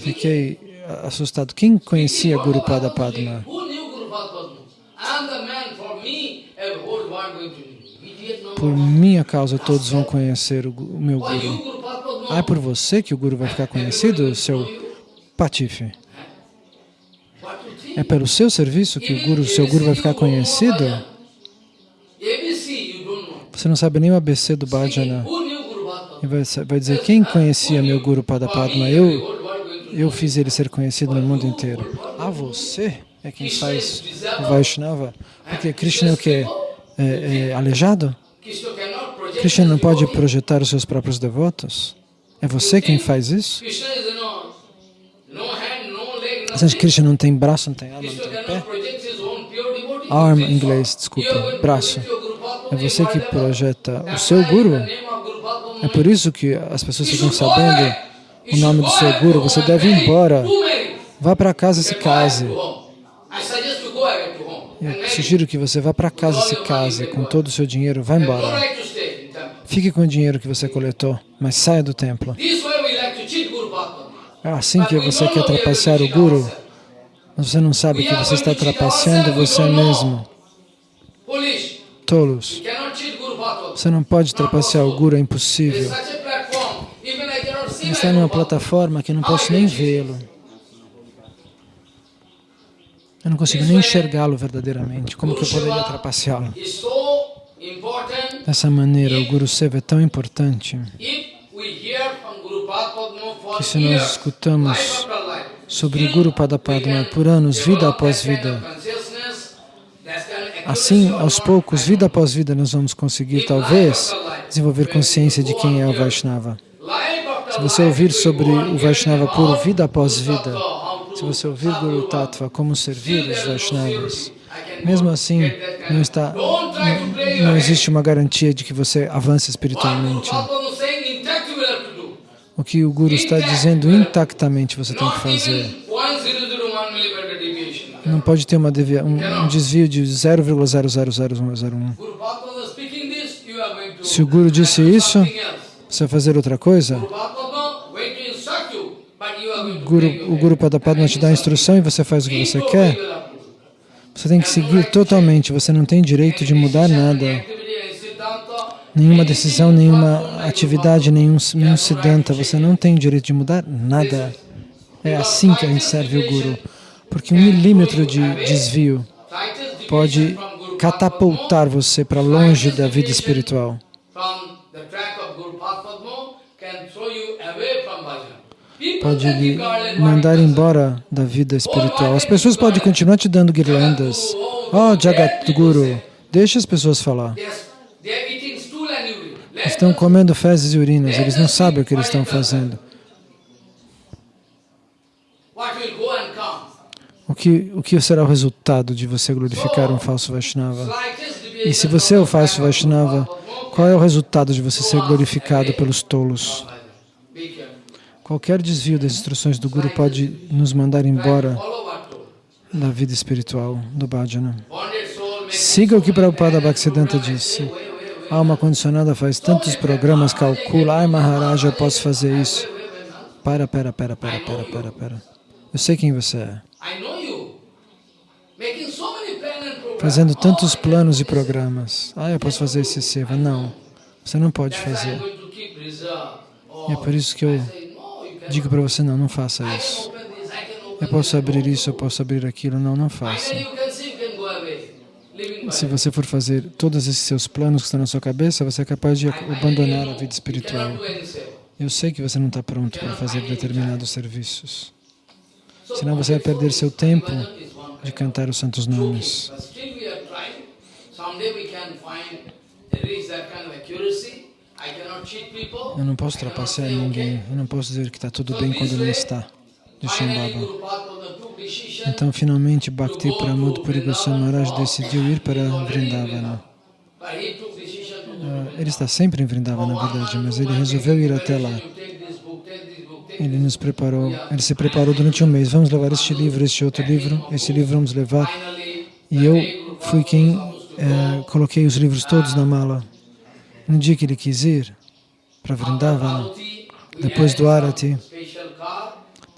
Fiquei assustado. Quem conhecia Guru Pada Padma? Por minha causa todos vão conhecer o, meu Guru. Ah, é por você que o Guru vai ficar conhecido, seu patife? É pelo seu serviço que o Guru, seu Guru vai ficar conhecido? Você não sabe nem o ABC do Bhajana. E vai, vai dizer, quem conhecia meu Guru Pada Padma? Eu, eu fiz ele ser conhecido no mundo inteiro. Ah, você é quem faz o Vaishnava? Porque Krishna é o quê? É, é aleijado? Krishna não pode projetar os seus próprios devotos? É você quem faz isso? Você acha que. Krishna não tem braço, não tem alma, não tem pé? Arm, em inglês, desculpa, braço. É você que projeta o seu Guru. É por isso que as pessoas ficam sabendo o nome do seu Guru. Você deve ir embora. Vá para casa e se case. Eu sugiro que você vá para casa e se case com todo o seu dinheiro. Vá embora. Fique com o dinheiro que você coletou, mas saia do templo. É assim que você quer trapacear o Guru, mas você não sabe que você está trapaceando você mesmo. Tolos. Você não pode trapacear o Guru, é impossível. such a platform. Even I cannot see Ele my está numa plataforma que eu não posso nem vê-lo. Eu não consigo nem enxergá-lo verdadeiramente. Como que eu poderia trapaceá-lo? Dessa maneira, o Guru Seva é tão importante que se nós escutamos sobre o Guru Padapadma por anos, vida após vida, Assim, aos poucos, vida após vida, nós vamos conseguir, talvez, desenvolver consciência de quem é o Vaishnava. Se você ouvir sobre o Vaishnava puro vida após vida, se você ouvir Guru Tattva, como servir os Vaishnavas, mesmo assim, não, está, não, não existe uma garantia de que você avance espiritualmente. O que o Guru está dizendo intactamente você tem que fazer. Não pode ter uma devia, um, um desvio de 0,000101. Se o Guru disse isso, você vai fazer outra coisa, Guru, o Guru Padapadma te dá a instrução e você faz o que você quer, você tem que seguir totalmente, você não tem direito de mudar nada. Nenhuma decisão, nenhuma atividade, nenhum, nenhum siddhanta, você não tem direito de mudar nada. É assim que a gente serve o Guru. Porque um milímetro de desvio pode catapultar você para longe da vida espiritual. Pode lhe mandar embora da vida espiritual. As pessoas podem continuar te dando guirlandas. Oh, Jagat Guru, deixa as pessoas falar. Estão comendo fezes e urinas, eles não sabem o que eles estão fazendo. O que, o que será o resultado de você glorificar um falso Vaishnava? E se você é o falso Vaishnava, qual é o resultado de você ser glorificado pelos tolos? Qualquer desvio das instruções do Guru pode nos mandar embora da vida espiritual, do bhajana. Siga o que Prabhupada Bhaktisiddhanta disse. A alma condicionada faz tantos programas, calcula, ai Maharaja, eu posso fazer isso. Para, para, para, para, para, para, para. Eu sei quem você é fazendo tantos planos e programas. Ah, eu posso fazer esse seva. Não, você não pode fazer. E é por isso que eu digo para você, não, não faça isso. Eu posso abrir isso, eu posso abrir aquilo. Não, não faça. Se você for fazer todos esses seus planos que estão na sua cabeça, você é capaz de abandonar a vida espiritual. Eu sei que você não está pronto para fazer determinados serviços. Senão você vai perder seu tempo de cantar os santos nomes. Eu não posso trapacear ninguém, eu não posso dizer que está tudo bem quando não está, de Shambhava. Então, finalmente, Bhakti Pramod Puri Maharaj decidiu ir para Vrindavana. Uh, ele está sempre em Vrindavana, na verdade, mas ele resolveu ir até lá. Ele nos preparou, ele se preparou durante um mês. Vamos levar este livro, este outro livro, este livro vamos levar. E eu fui quem é, coloquei os livros todos na mala. No dia que ele quis ir para Vrindavana, depois do Arati,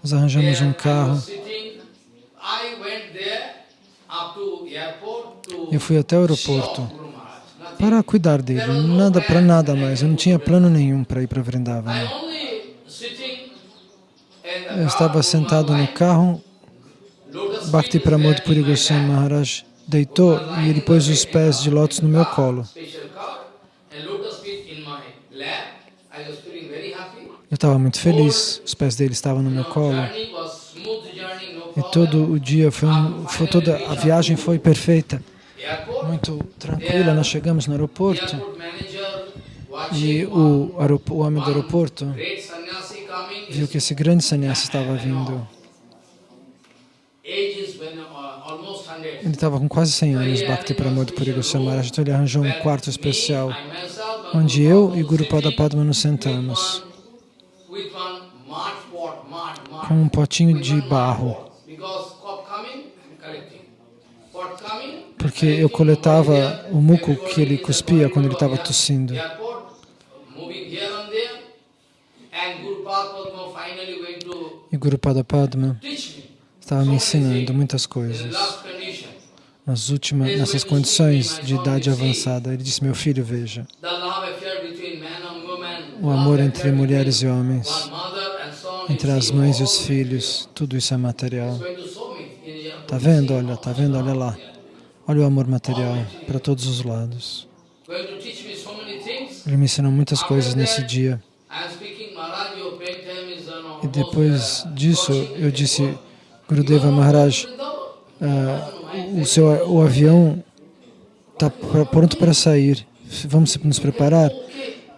nós arranjamos um carro. Eu fui até o aeroporto para cuidar dele, nada para nada mais. Eu não tinha plano nenhum para ir para Vrindavana. Eu estava sentado no carro, Bhakti Pramod Puri Goswami Maharaj deitou e ele pôs os pés de lótus no meu colo. Estava muito feliz, os pés dele estavam no meu colo. E todo o dia, foi, um, foi toda a viagem foi perfeita, muito tranquila. Nós chegamos no aeroporto e o, o homem do aeroporto viu que esse grande sannyasi estava vindo. Ele estava com quase 100 anos, Bhakti Pramod Puri Goswami Maharaj, então ele arranjou um quarto especial, onde eu e Guru Pada Padma nos sentamos, com um potinho de barro, porque eu coletava o muco que ele cuspia quando ele estava tossindo. E Guru Pada Padma estava me ensinando muitas coisas. Nas últimas, nessas condições de idade avançada, ele disse, meu filho, veja, o amor entre mulheres e homens, entre as mães e os filhos, tudo isso é material. Está vendo? Olha, está vendo? Olha lá. Olha o amor material para todos os lados. Ele me ensinou muitas coisas nesse dia. E depois disso, eu disse, Gurudeva Maharaj, uh, o, seu, o avião está pronto para sair. Vamos nos preparar?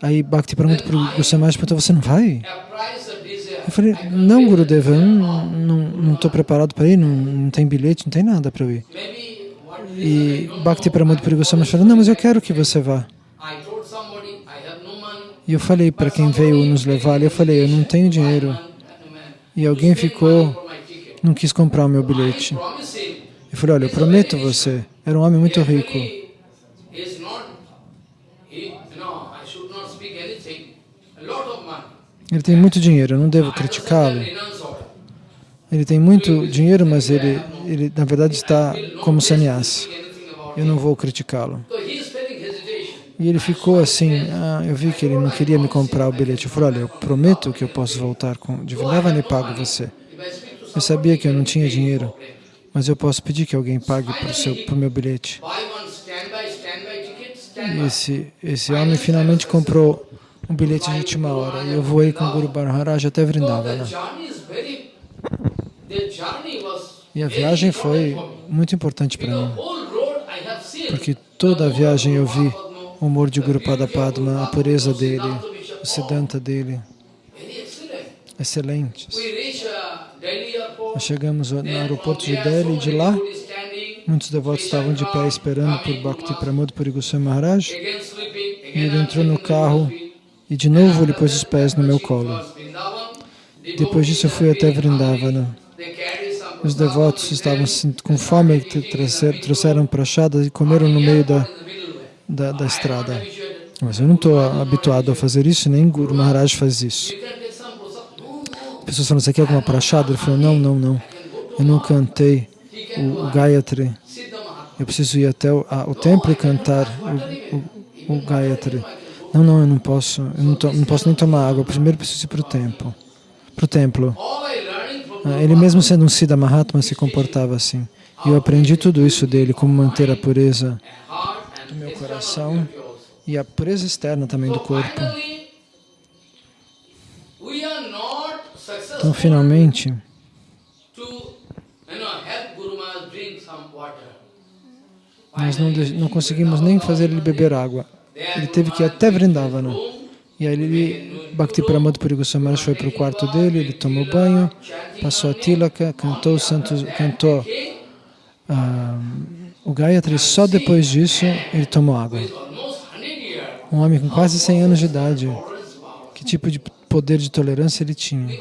Aí Bhakti pergunta para o Goswami perguntou, você não vai? Eu falei, não, Gurudeva, eu não estou preparado para ir, não, não tem bilhete, não tem nada para eu ir. E Bhakti Pramod Puri Goswami falou, não, mas eu quero que você vá. E eu falei para quem veio nos levar, eu falei, eu não tenho dinheiro. E alguém ficou, não quis comprar o meu bilhete. Eu falei, olha, eu prometo você, era um homem muito rico. Ele tem muito dinheiro, eu não devo criticá-lo. Ele tem muito dinheiro, mas ele, ele na verdade está como sannyasi. Eu não vou criticá-lo. E ele ficou assim, ah, eu vi que ele não queria me comprar o bilhete. Eu falei, olha, eu prometo que eu posso voltar com de Vrindavan e pago você. Eu sabia que eu não tinha dinheiro, mas eu posso pedir que alguém pague para o meu bilhete. E esse, esse homem finalmente comprou um bilhete de última hora. E eu voei com o Guru Maharaj até Vrindavana. E a viagem foi muito importante para mim, porque toda a viagem eu vi o humor de Guru Padma, a pureza dele, o Siddhanta dele, excelentes. Nós chegamos no aeroporto de Delhi e de lá, muitos devotos estavam de pé esperando por Bhakti Pramod Puri Goswami Maharaj, e ele entrou no carro e de novo ele pôs os pés no meu colo. Depois disso eu fui até Vrindavana. Os devotos estavam com fome e trouxeram prachadas e comeram no meio da, da, da estrada. Mas eu não estou habituado a fazer isso, nem Guru Maharaj faz isso. As pessoas falam, você quer alguma prachada? Ele falou, não, não, não. Eu não cantei o, Gayatri. Eu preciso ir até o, a, o templo e cantar o, o, o Gayatri. Não, não, eu não posso. Eu não, to, não posso nem tomar água. Primeiro preciso ir para o templo. Para o templo. Ah, ele mesmo sendo um Siddha Mahatma se comportava assim. E eu aprendi tudo isso dele, como manter a pureza do meu coração e a pureza externa também do corpo. Então, finalmente, nós não, não conseguimos nem fazer ele beber água. Ele teve que ir até Vrindavana. E aí ele, Bhakti Pramod Puri foi para o quarto dele, ele tomou banho, passou a tilaka, cantou, santos, cantou ah, o Gayatri. Só depois disso ele tomou água. Um homem com quase 100 anos de idade. Que tipo de poder de tolerância ele tinha?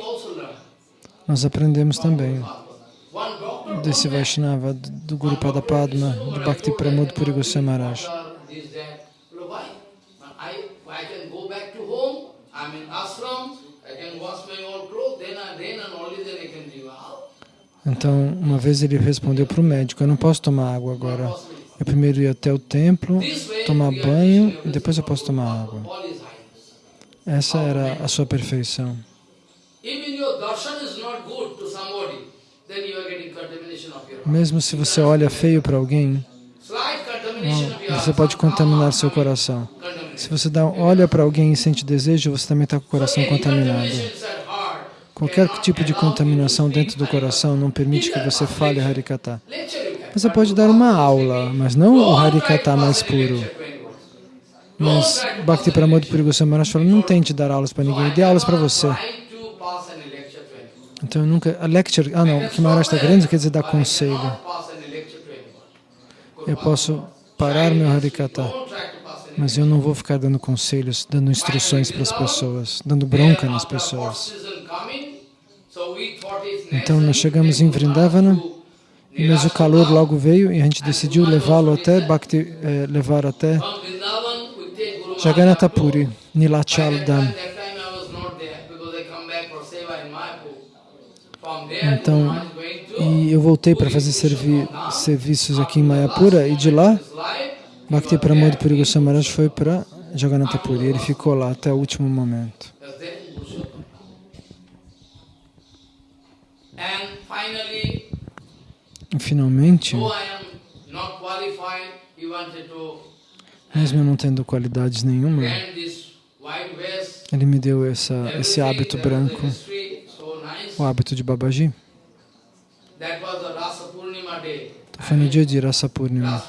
Nós aprendemos também desse Vaishnava, do Guru Padma, do Bhakti Pramod Puri Goswami Maharaj. Então, uma vez ele respondeu para o médico, eu não posso tomar água agora. Eu primeiro ia até o templo, tomar banho e depois eu posso tomar água. Essa era a sua perfeição. Mesmo se você olha feio para alguém, você pode contaminar seu coração. Se você dá, olha para alguém e sente desejo, você também está com o coração contaminado. Qualquer tipo de contaminação dentro do coração não permite que você fale Harikata. Você pode dar uma aula, mas não o Harikata mais puro. Mas Bhakti Pramod Puri Goswami não tente dar aulas para ninguém, dê aulas para você. Então eu nunca... A lecture... Ah não, Maharaj está querendo quer dizer dar conselho. Eu posso parar meu Harikata, mas eu não vou ficar dando conselhos, dando instruções para as pessoas, dando bronca nas pessoas. Então nós chegamos em Vrindavana, mas o calor logo veio e a gente decidiu levá-lo até, Bhakti, eh, levar até Jagannath Puri, Nilachal Dham. Então, e eu voltei para fazer servi serviços aqui em Mayapura e de lá, Bhakti Pramod Puri Goswami Maharaj foi para Jagannath Puri. Ele ficou lá até o último momento. E finalmente, mesmo eu não tendo qualidades nenhuma, ele me deu essa, esse hábito branco, o hábito de Babaji. Foi no dia de Rasa Purnima.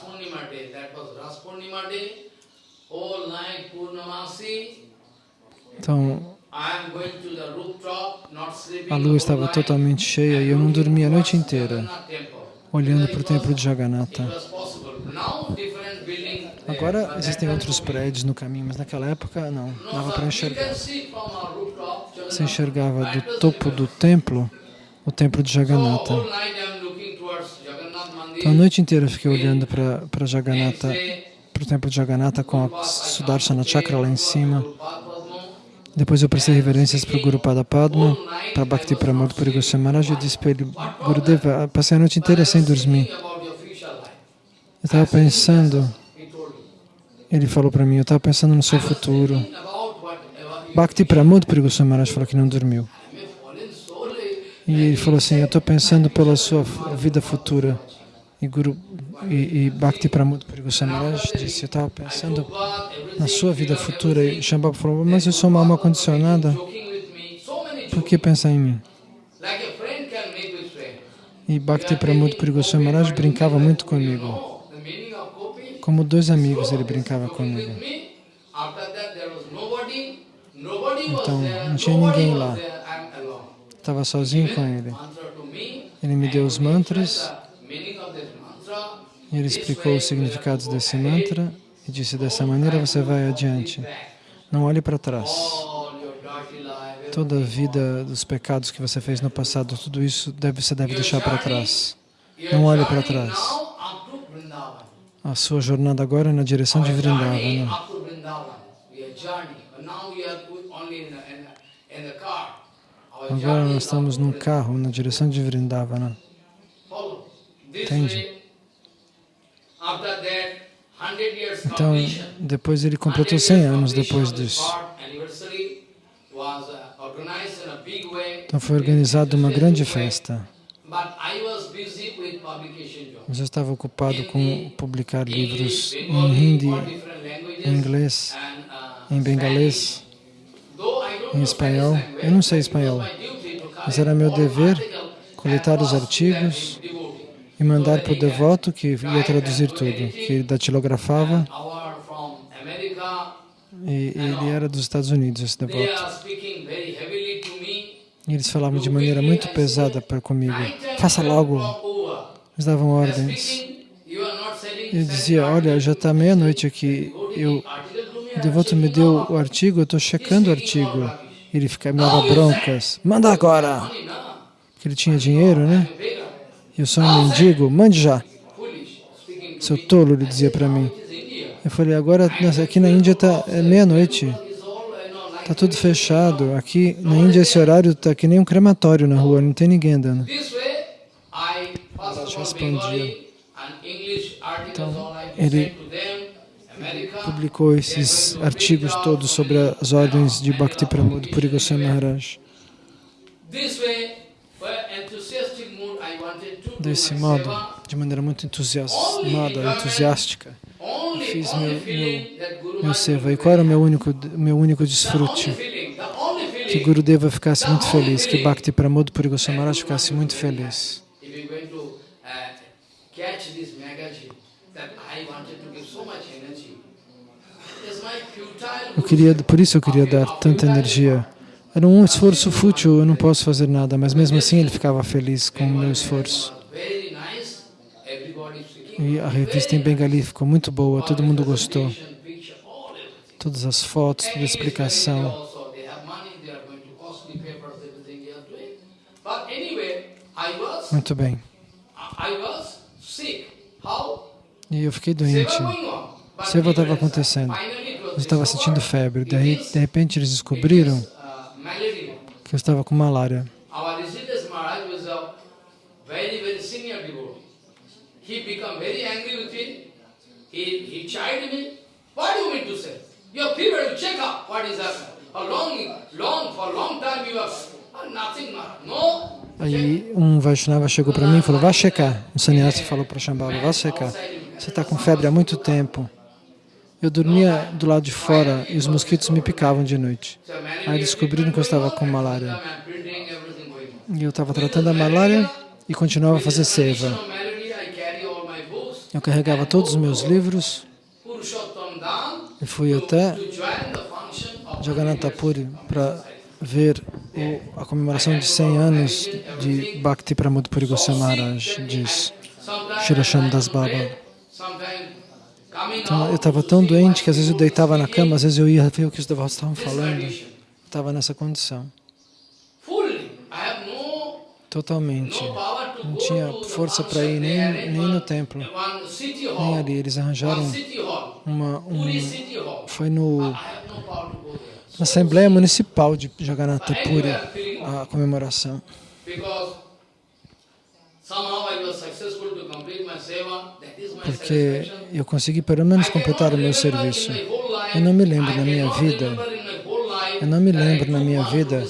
Então, a lua estava totalmente cheia e eu não dormia a noite inteira, olhando para o templo de Jagannatha. Agora existem outros prédios no caminho, mas naquela época não, dava para enxergar. Jagannath. enxergava do topo do templo o templo de Jagannatha. Então a noite inteira eu fiquei olhando para Jagannatha, para o templo de Jagannatha com a Sudarshana Chakra lá em cima. Depois eu prestei reverências para o Guru Pada Padma, para Bhakti Pramod Puri Goswami e disse para ele, Gurudeva, passei a noite inteira sem dormir. Eu estava pensando, ele falou para mim, eu estava pensando no seu futuro. Bhakti Pramod Puri Goswami Maharaj falou que não dormiu. E ele falou assim, eu estou pensando pela sua vida futura. E, Guru, e, e Bhakti Pramod Puri Goswami Maharaj disse, eu estava pensando na sua vida futura. E Shambhava falou, mas eu sou uma alma condicionada, por que pensar em mim? E Bhakti Pramod Puri Goswami Maharaj brincava muito comigo. Como dois amigos ele brincava comigo. with me. After that there was nobody. Nobody was Então, não tinha ninguém lá. Estava sozinho com ele. Ele me deu os mantras ele explicou os significados desse mantra e disse, dessa maneira você vai adiante. Não olhe para trás. Toda a vida dos pecados que você fez no passado, tudo isso deve, você deve deixar para trás. Não olhe para trás. A sua jornada agora é na direção de Vrindavana. Agora nós estamos num carro na direção de Vrindavana. Entende? way, after that, 100 years Então, depois ele 100 completou years 100 anos depois disso. uh. Então foi organizada uma grande festa. Mas eu estava ocupado com publicar livros em hindi, em inglês, uh, em bengalês, em espanhol. Eu não sei espanhol, mas era meu dever coletar os artigos e mandar para o devoto que ia traduzir tudo, que datilografava e ele era dos Estados Unidos, esse devoto. E eles falavam de maneira muito pesada para comigo. Faça logo. Eles davam ordens. Ele dizia, olha, já está meia-noite aqui. Eu, o devoto me deu o artigo, eu estou checando o artigo. Ele ficava, me dava broncas. Manda agora! Porque ele tinha dinheiro, né? E eu sou um mendigo, mande já. Seu tolo, ele dizia para mim. Eu falei, agora nessa- aqui na Índia está é meia-noite. Está tudo fechado. Aqui na Índia esse horário está que nem um crematório na rua, não tem ninguém andando. All respondia. I ele Publicou esses artigos todos sobre as ordens de Bhakti Pramod Puri Goswami Maharaj. Desse modo, de maneira muito entusiasmada, entusiástica, fiz meu- meu Maharaj seva. E qual era o meu único, meu único desfrute? Que Gurudeva ficasse muito feliz, que Bhakti Pramod Puri Goswami Maharaj ficasse muito feliz. if you're going to uh, catch this magazine, that I wanted to give so much energy. It's my futile Eu queria, por isso eu queria dar tanta energia. Era um esforço fútil, eu não posso fazer nada, mas mesmo assim ele ficava feliz com o meu esforço. E a revista em Bengali ficou muito boa, todo mundo gostou. Todas as fotos, toda a explicação. Muito bem. E eu fiquei doente. Seva estava acontecendo. Eu estava sentindo febre. Daí, de repente, eles descobriram que eu estava com malária. Our Rishikesh Maharaj was a very, very senior devotee. He became very angry with me. He, he chided me. What do you mean to say? Your fever, you check up what is happening. For long, long, for long time you have nothing, Maharaj. No. Aí um Vaishnava chegou para mim e falou, vá checar. Um sannyasi falou para Shambhala, vá checar. Você está com febre há muito tempo. Eu dormia do lado de fora e os mosquitos me picavam de noite. Aí descobriram que eu estava com malária. E eu estava tratando a malária e continuava a fazer seva. Eu carregava todos os meus livros e fui até to join the function of Jagannath Puri para ver a comemoração de 100 anos de Bhakti Pramod Puri Goswami Maharaj, diz Shirasham Das Baba. Então, eu estava tão doente que às vezes eu deitava na cama, às vezes eu ia ver o que os devotos estavam falando. Estava nessa condição. Totalmente. Não tinha força para ir nem, nem no templo, nem ali. Eles arranjaram uma... Um, foi no, na Assembleia Municipal de Jagannatha Puri, a comemoração. Porque eu consegui pelo menos completar o meu serviço. Eu não me lembro na minha vida, eu não me lembro na minha vida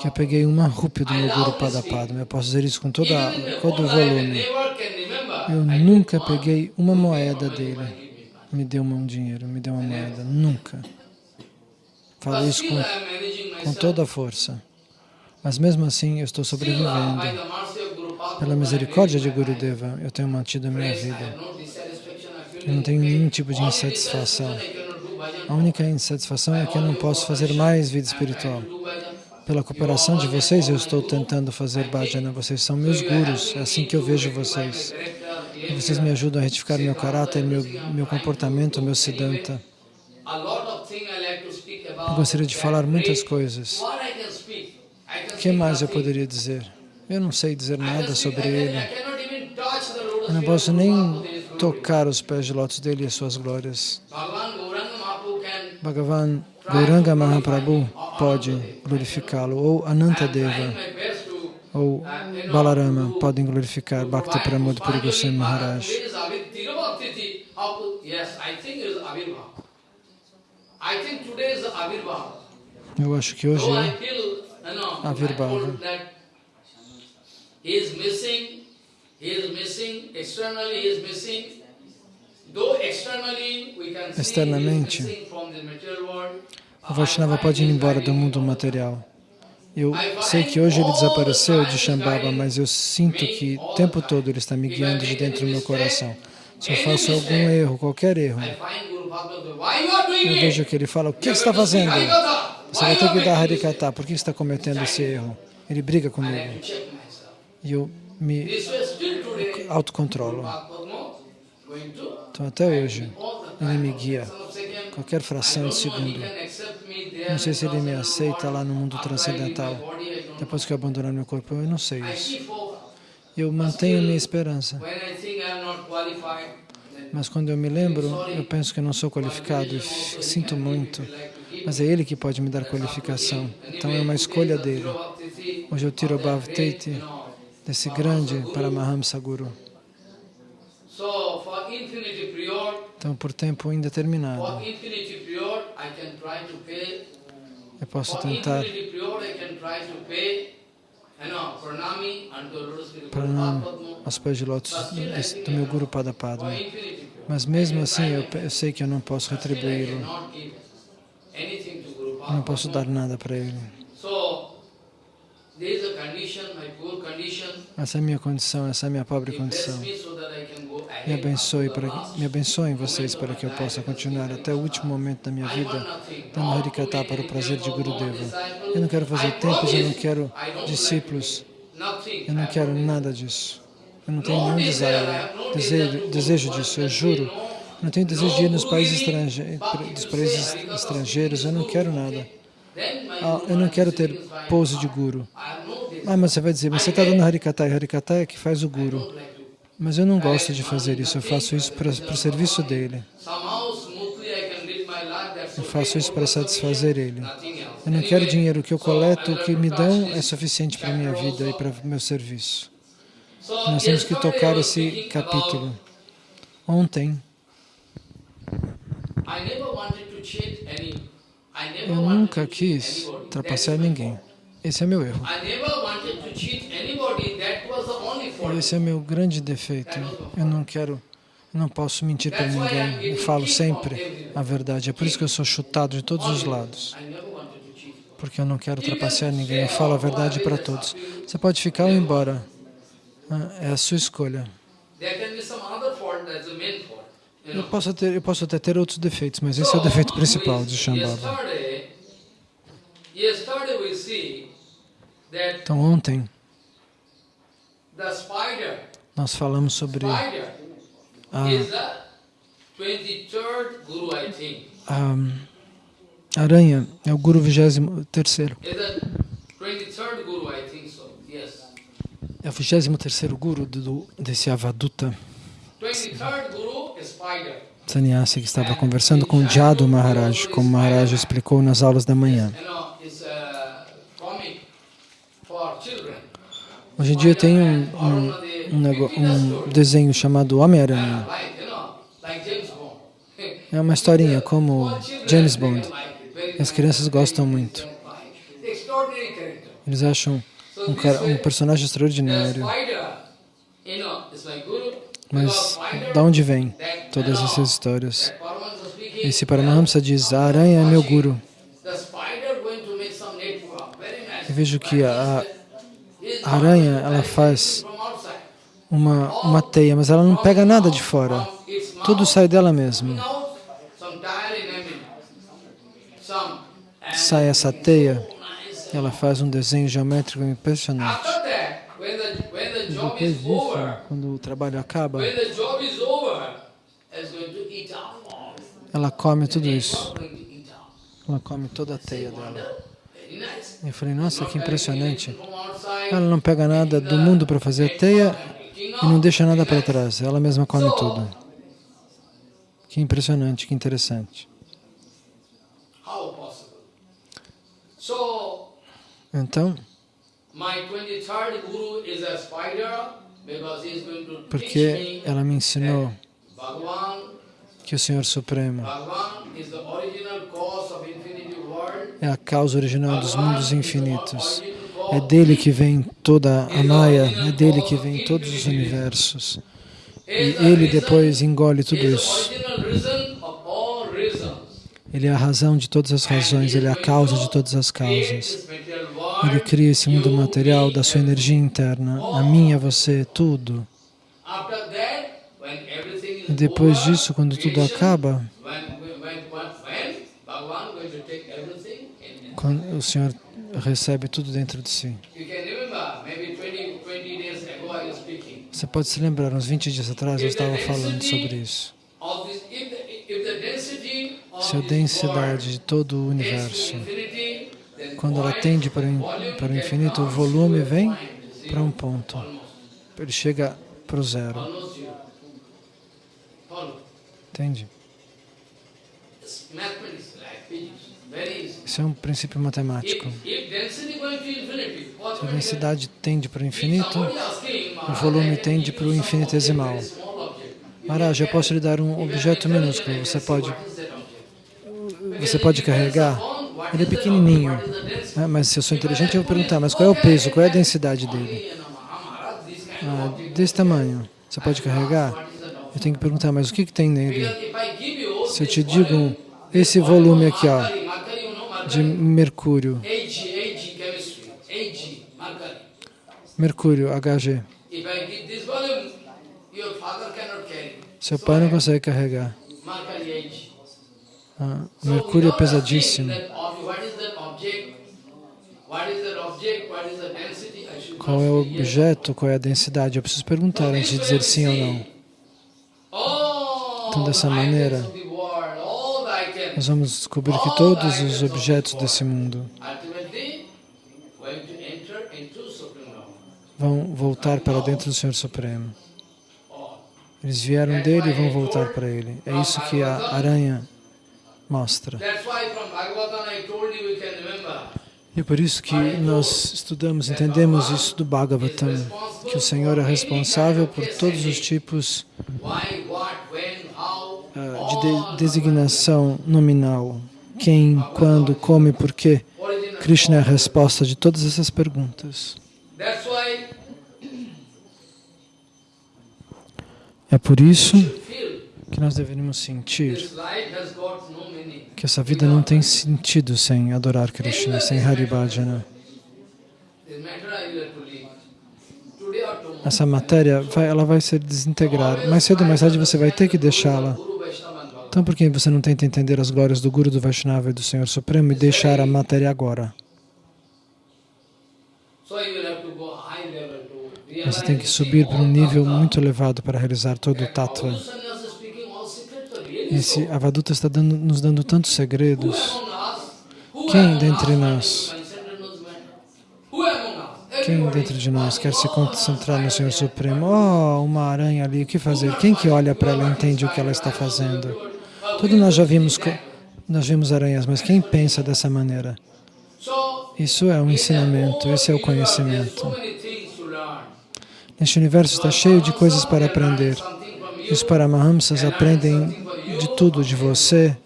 que eu peguei uma rúpia do meu Guru Padapadma. Eu posso dizer isso com toda, todo o volume. Eu nunca peguei uma moeda dele. Me deu um dinheiro, me deu uma moeda. Nunca. Falo isso com, com toda a força. Mas mesmo assim eu estou sobrevivendo. Pela misericórdia de Gurudeva, eu tenho mantido a minha vida. Eu não tenho nenhum tipo de insatisfação. A única insatisfação é que eu não posso fazer mais vida espiritual. Pela cooperação de vocês, eu estou tentando fazer bhajana. Vocês são meus gurus, é assim que eu vejo vocês. E vocês me ajudam a retificar meu caráter, meu, meu comportamento, meu siddhanta. Eu gostaria de falar muitas coisas. O que mais eu poderia dizer? Eu não sei dizer nada sobre ele. Eu não posso nem tocar os pés de lótus dele e as suas glórias. Bhagavan Gauranga Mahaprabhu pode glorificá-lo, ou Anantadeva, ou Balarama podem glorificar Bhakti Pramod Puri Goswami Maharaj. Eu acho que hoje é Avirbhava. Externamente, o Vaishnava pode ir embora do mundo material. Eu sei que hoje ele desapareceu de Shambhava, mas eu sinto que o tempo todo ele está me guiando de dentro do meu coração. Se eu faço algum erro, qualquer erro, eu vejo que ele fala, o que você está fazendo? Você vai ter que dar Harikata, por que você está cometendo esse erro? Ele briga comigo. E eu me autocontrolo. Então até hoje, ele me guia, qualquer fração de segundo. Não sei se ele me aceita lá no mundo transcendental, depois que eu abandonar meu corpo, eu não sei isso. Eu mantenho minha esperança. Mas quando eu me lembro, eu penso que eu não sou qualificado e sinto muito. Mas é Ele que pode me dar qualificação. Então é uma escolha dele. Hoje eu tiro o Bhavteti desse grande Paramahamsa Guru. Então, por tempo indeterminado, eu posso tentar pranam aos pés de lótus do meu Guru Padapadma. Mas mesmo assim, eu, eu sei que eu não posso retribuí-lo. Não posso dar nada para ele. Essa é a minha condição, essa é a minha pobre condição. Me abençoe, para, me abençoem vocês para que eu possa continuar até o último momento da minha vida dando Harikata para o prazer de Gurudeva. Eu não quero fazer tempos, eu não quero discípulos, eu não quero nada disso. Eu não tenho nenhum desejo, desejo, desejo disso, eu juro. Eu não tenho desejo de ir nos países, estrange, dos países estrangeiros, eu não quero nada. Ah, eu não quero ter pose de guru. Ah, mas você vai dizer, você está dando Harikata, e Harikata é que faz o guru. Mas eu não gosto de fazer isso, eu faço isso para, para o serviço dele. Eu faço isso para satisfazer ele. Eu não quero dinheiro, o que eu coleto, o que me dão é suficiente para a minha vida e para o meu serviço. Nós temos que tocar esse capítulo. Ontem, eu nunca quis trapacear ninguém. Esse é meu erro. Esse é meu grande defeito. Eu não quero, não posso mentir para ninguém. Eu falo sempre a verdade. É por isso que eu sou chutado de todos os lados. Porque eu não quero trapacear ninguém. Eu falo a verdade para todos. Você pode ficar ou ir embora. Ah, é a sua escolha. Eu posso, ter, eu posso até ter outros defeitos, mas esse é o defeito principal de Shambhava. Então ontem nós falamos sobre a, is the 23rd guru, I think. a aranha, é o Guru 23 terceiro. Is the 23rd guru, I think so. Yes. É o 23 terceiro Guru do, desse Avaduta 23rd guru. Sannyasi que estava conversando com Jadu Maharaj, como Maharaj explicou nas aulas da manhã. Hoje em dia tem um, um, um, um desenho chamado Homem-Aranha. É uma historinha como James Bond. As crianças gostam muito. Eles acham um, personagem extraordinário. Mas da onde vem todas essas histórias? Esse Paramahamsa diz, a aranha é meu guru. Eu vejo que a, a aranha, ela faz uma, uma teia, mas ela não pega nada de fora. Tudo sai dela mesma. Sai essa teia, ela faz um desenho geométrico impressionante. Job Depois is disso, quando o trabalho acaba, ela come tudo isso. Ela come toda a teia dela. Eu falei, nossa, que impressionante. Ela não pega nada do mundo para fazer a teia e não deixa nada para trás. Ela mesma come tudo. Que impressionante, que interessante. Então, My 23rd guru is a spider because he is going to teach porque ela me ensinou. Que o Senhor Supremo é a causa original dos mundos infinitos. É dele que vem toda a Maya, é dele que vem todos os universos. E ele depois engole tudo isso. Ele é a razão de todas as razões, ele é a causa de todas as causas. Ele cria esse mundo material da sua energia interna, a minha, você, tudo. Depois disso, quando tudo acaba, quando o Senhor recebe tudo dentro de si. You can remember, maybe 20, 20 days ago I was speaking. Você pode se lembrar, uns 20 dias atrás eu estava falando sobre isso. Se a densidade de todo o universo, quando ela tende para o infinito, o volume vem para um ponto. Ele chega para o zero. Entende? Isso é um princípio matemático. Se a densidade tende para o infinito, o volume tende para o infinitesimal. Maharaj, eu posso lhe dar um objeto minúsculo, você pode, você pode carregar. Ele é pequenininho, né? mas se eu sou inteligente, eu vou perguntar, mas qual é o peso, qual é a densidade dele? Ah, desse tamanho, você pode carregar? Eu tenho que perguntar, mas o que, que tem nele? Se eu te digo esse volume aqui, ó, de mercúrio, mercúrio, Hg, seu pai não consegue carregar. Ah, mercúrio é pesadíssimo. Qual é o objeto, qual é a densidade? Eu preciso perguntar antes de dizer sim ou não. Então, dessa maneira, nós vamos descobrir que todos os objetos desse mundo vão voltar para dentro do Senhor Supremo. Eles vieram dele e vão voltar para ele. É isso que a aranha mostra. E é por isso que nós estudamos, entendemos isso do Bhagavatam, que o Senhor é responsável por todos os tipos ah, de, de designação nominal. Quem, quando, como e por quê. Krishna é a resposta de todas essas perguntas. É por isso que nós deveríamos sentir que essa vida não tem sentido sem adorar Krishna, sem Haribhajana. Essa matéria, vai, ela vai se desintegrar. Mais cedo ou mais tarde você vai ter que deixá-la. Então por que você não tenta entender as glórias do Guru, do Vaishnava e do Senhor Supremo e deixar a matéria agora? Você tem que subir para um nível muito elevado para realizar todo o tattva. Esse Avaduta está dando, nos dando tantos segredos. Quem dentre nós, quem dentro de nós quer se concentrar no Senhor Supremo? Oh, uma aranha ali, o que fazer? Quem que olha para ela entende o que ela está fazendo? Todos nós já vimos, nós vimos aranhas, mas quem pensa dessa maneira? Isso é um ensinamento, esse é o conhecimento. Este universo está cheio de coisas para aprender. Os Paramahamsas aprendem de tudo, de você,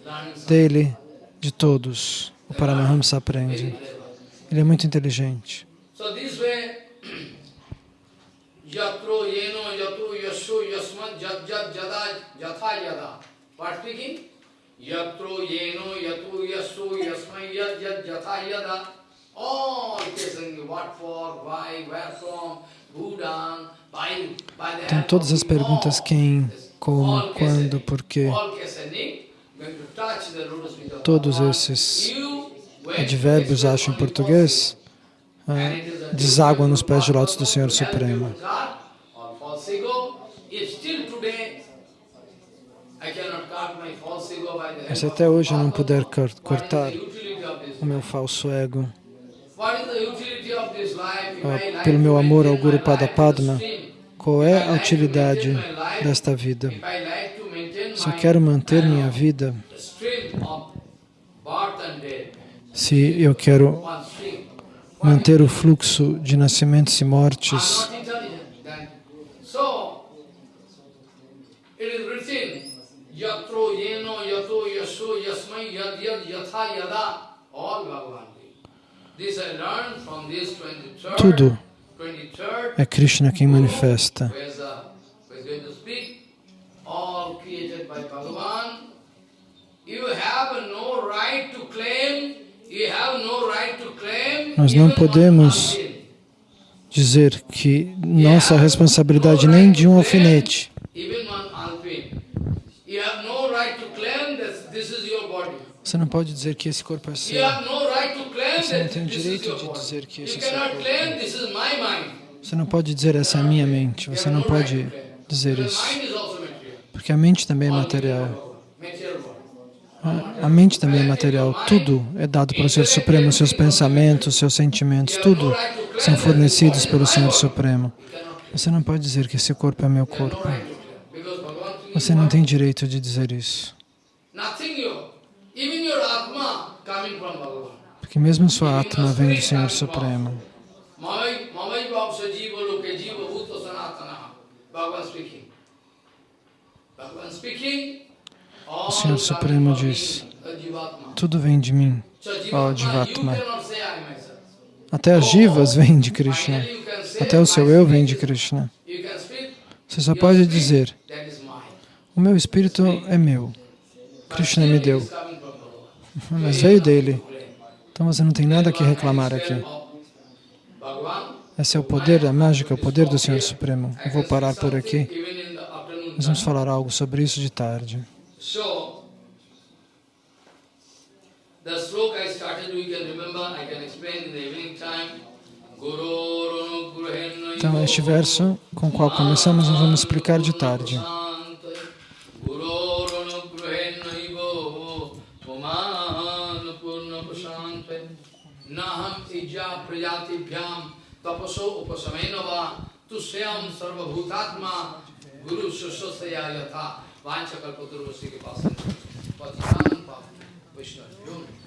dele, de todos. O Paramahamsa aprende. Ele é muito inteligente. Yatro yeno yad yad jatha yada all questions what for, why, where from, então, todas as perguntas quem, como, quando, porquê, todos esses advérbios, acho em português, ah, deságuam nos pés de lótus do Senhor Supremo. Se até hoje eu não puder cortar o meu falso ego, pelo meu amor ao Guru Pada Padma, qual é a utilidade desta vida? Se eu quero manter minha vida, se eu quero manter o fluxo de nascimentos e mortes, tudo é Krishna quem manifesta. Nós não podemos dizer que nossa responsabilidade nem de um alfinete. Você não pode dizer que esse corpo é seu. Você não tem o direito de dizer que esse é seu corpo. Você não pode dizer essa é a minha mente. Você não pode dizer isso. Porque a mente também é material. A mente também é material. Tudo é dado pelo Senhor Supremo. Seus pensamentos, seus sentimentos, tudo são fornecidos pelo Senhor Supremo. Você não pode dizer que esse corpo é meu corpo. Você não tem direito de dizer isso. Porque mesmo sua Atma vem do Senhor Supremo. O Senhor Supremo diz, tudo vem de mim, ó Jivatma. Até as jivas vêm de Krishna. Até o seu eu vem de Krishna. Você só pode dizer, o meu espírito é meu. Krishna me deu [LAUGHS] mas veio dele. Então você não tem nada que reclamar aqui. Esse é o poder a mágica, o poder do Senhor Supremo. Eu vou parar por aqui. Nós vamos falar algo sobre isso de tarde. Então, este verso com o qual começamos, nós vamos explicar de tarde. Tapaso upasamena va tusyam sarvabhutatma गुरु सुश्रोषया यथा वांछकल्पतुर्वशी के पास वैष्णव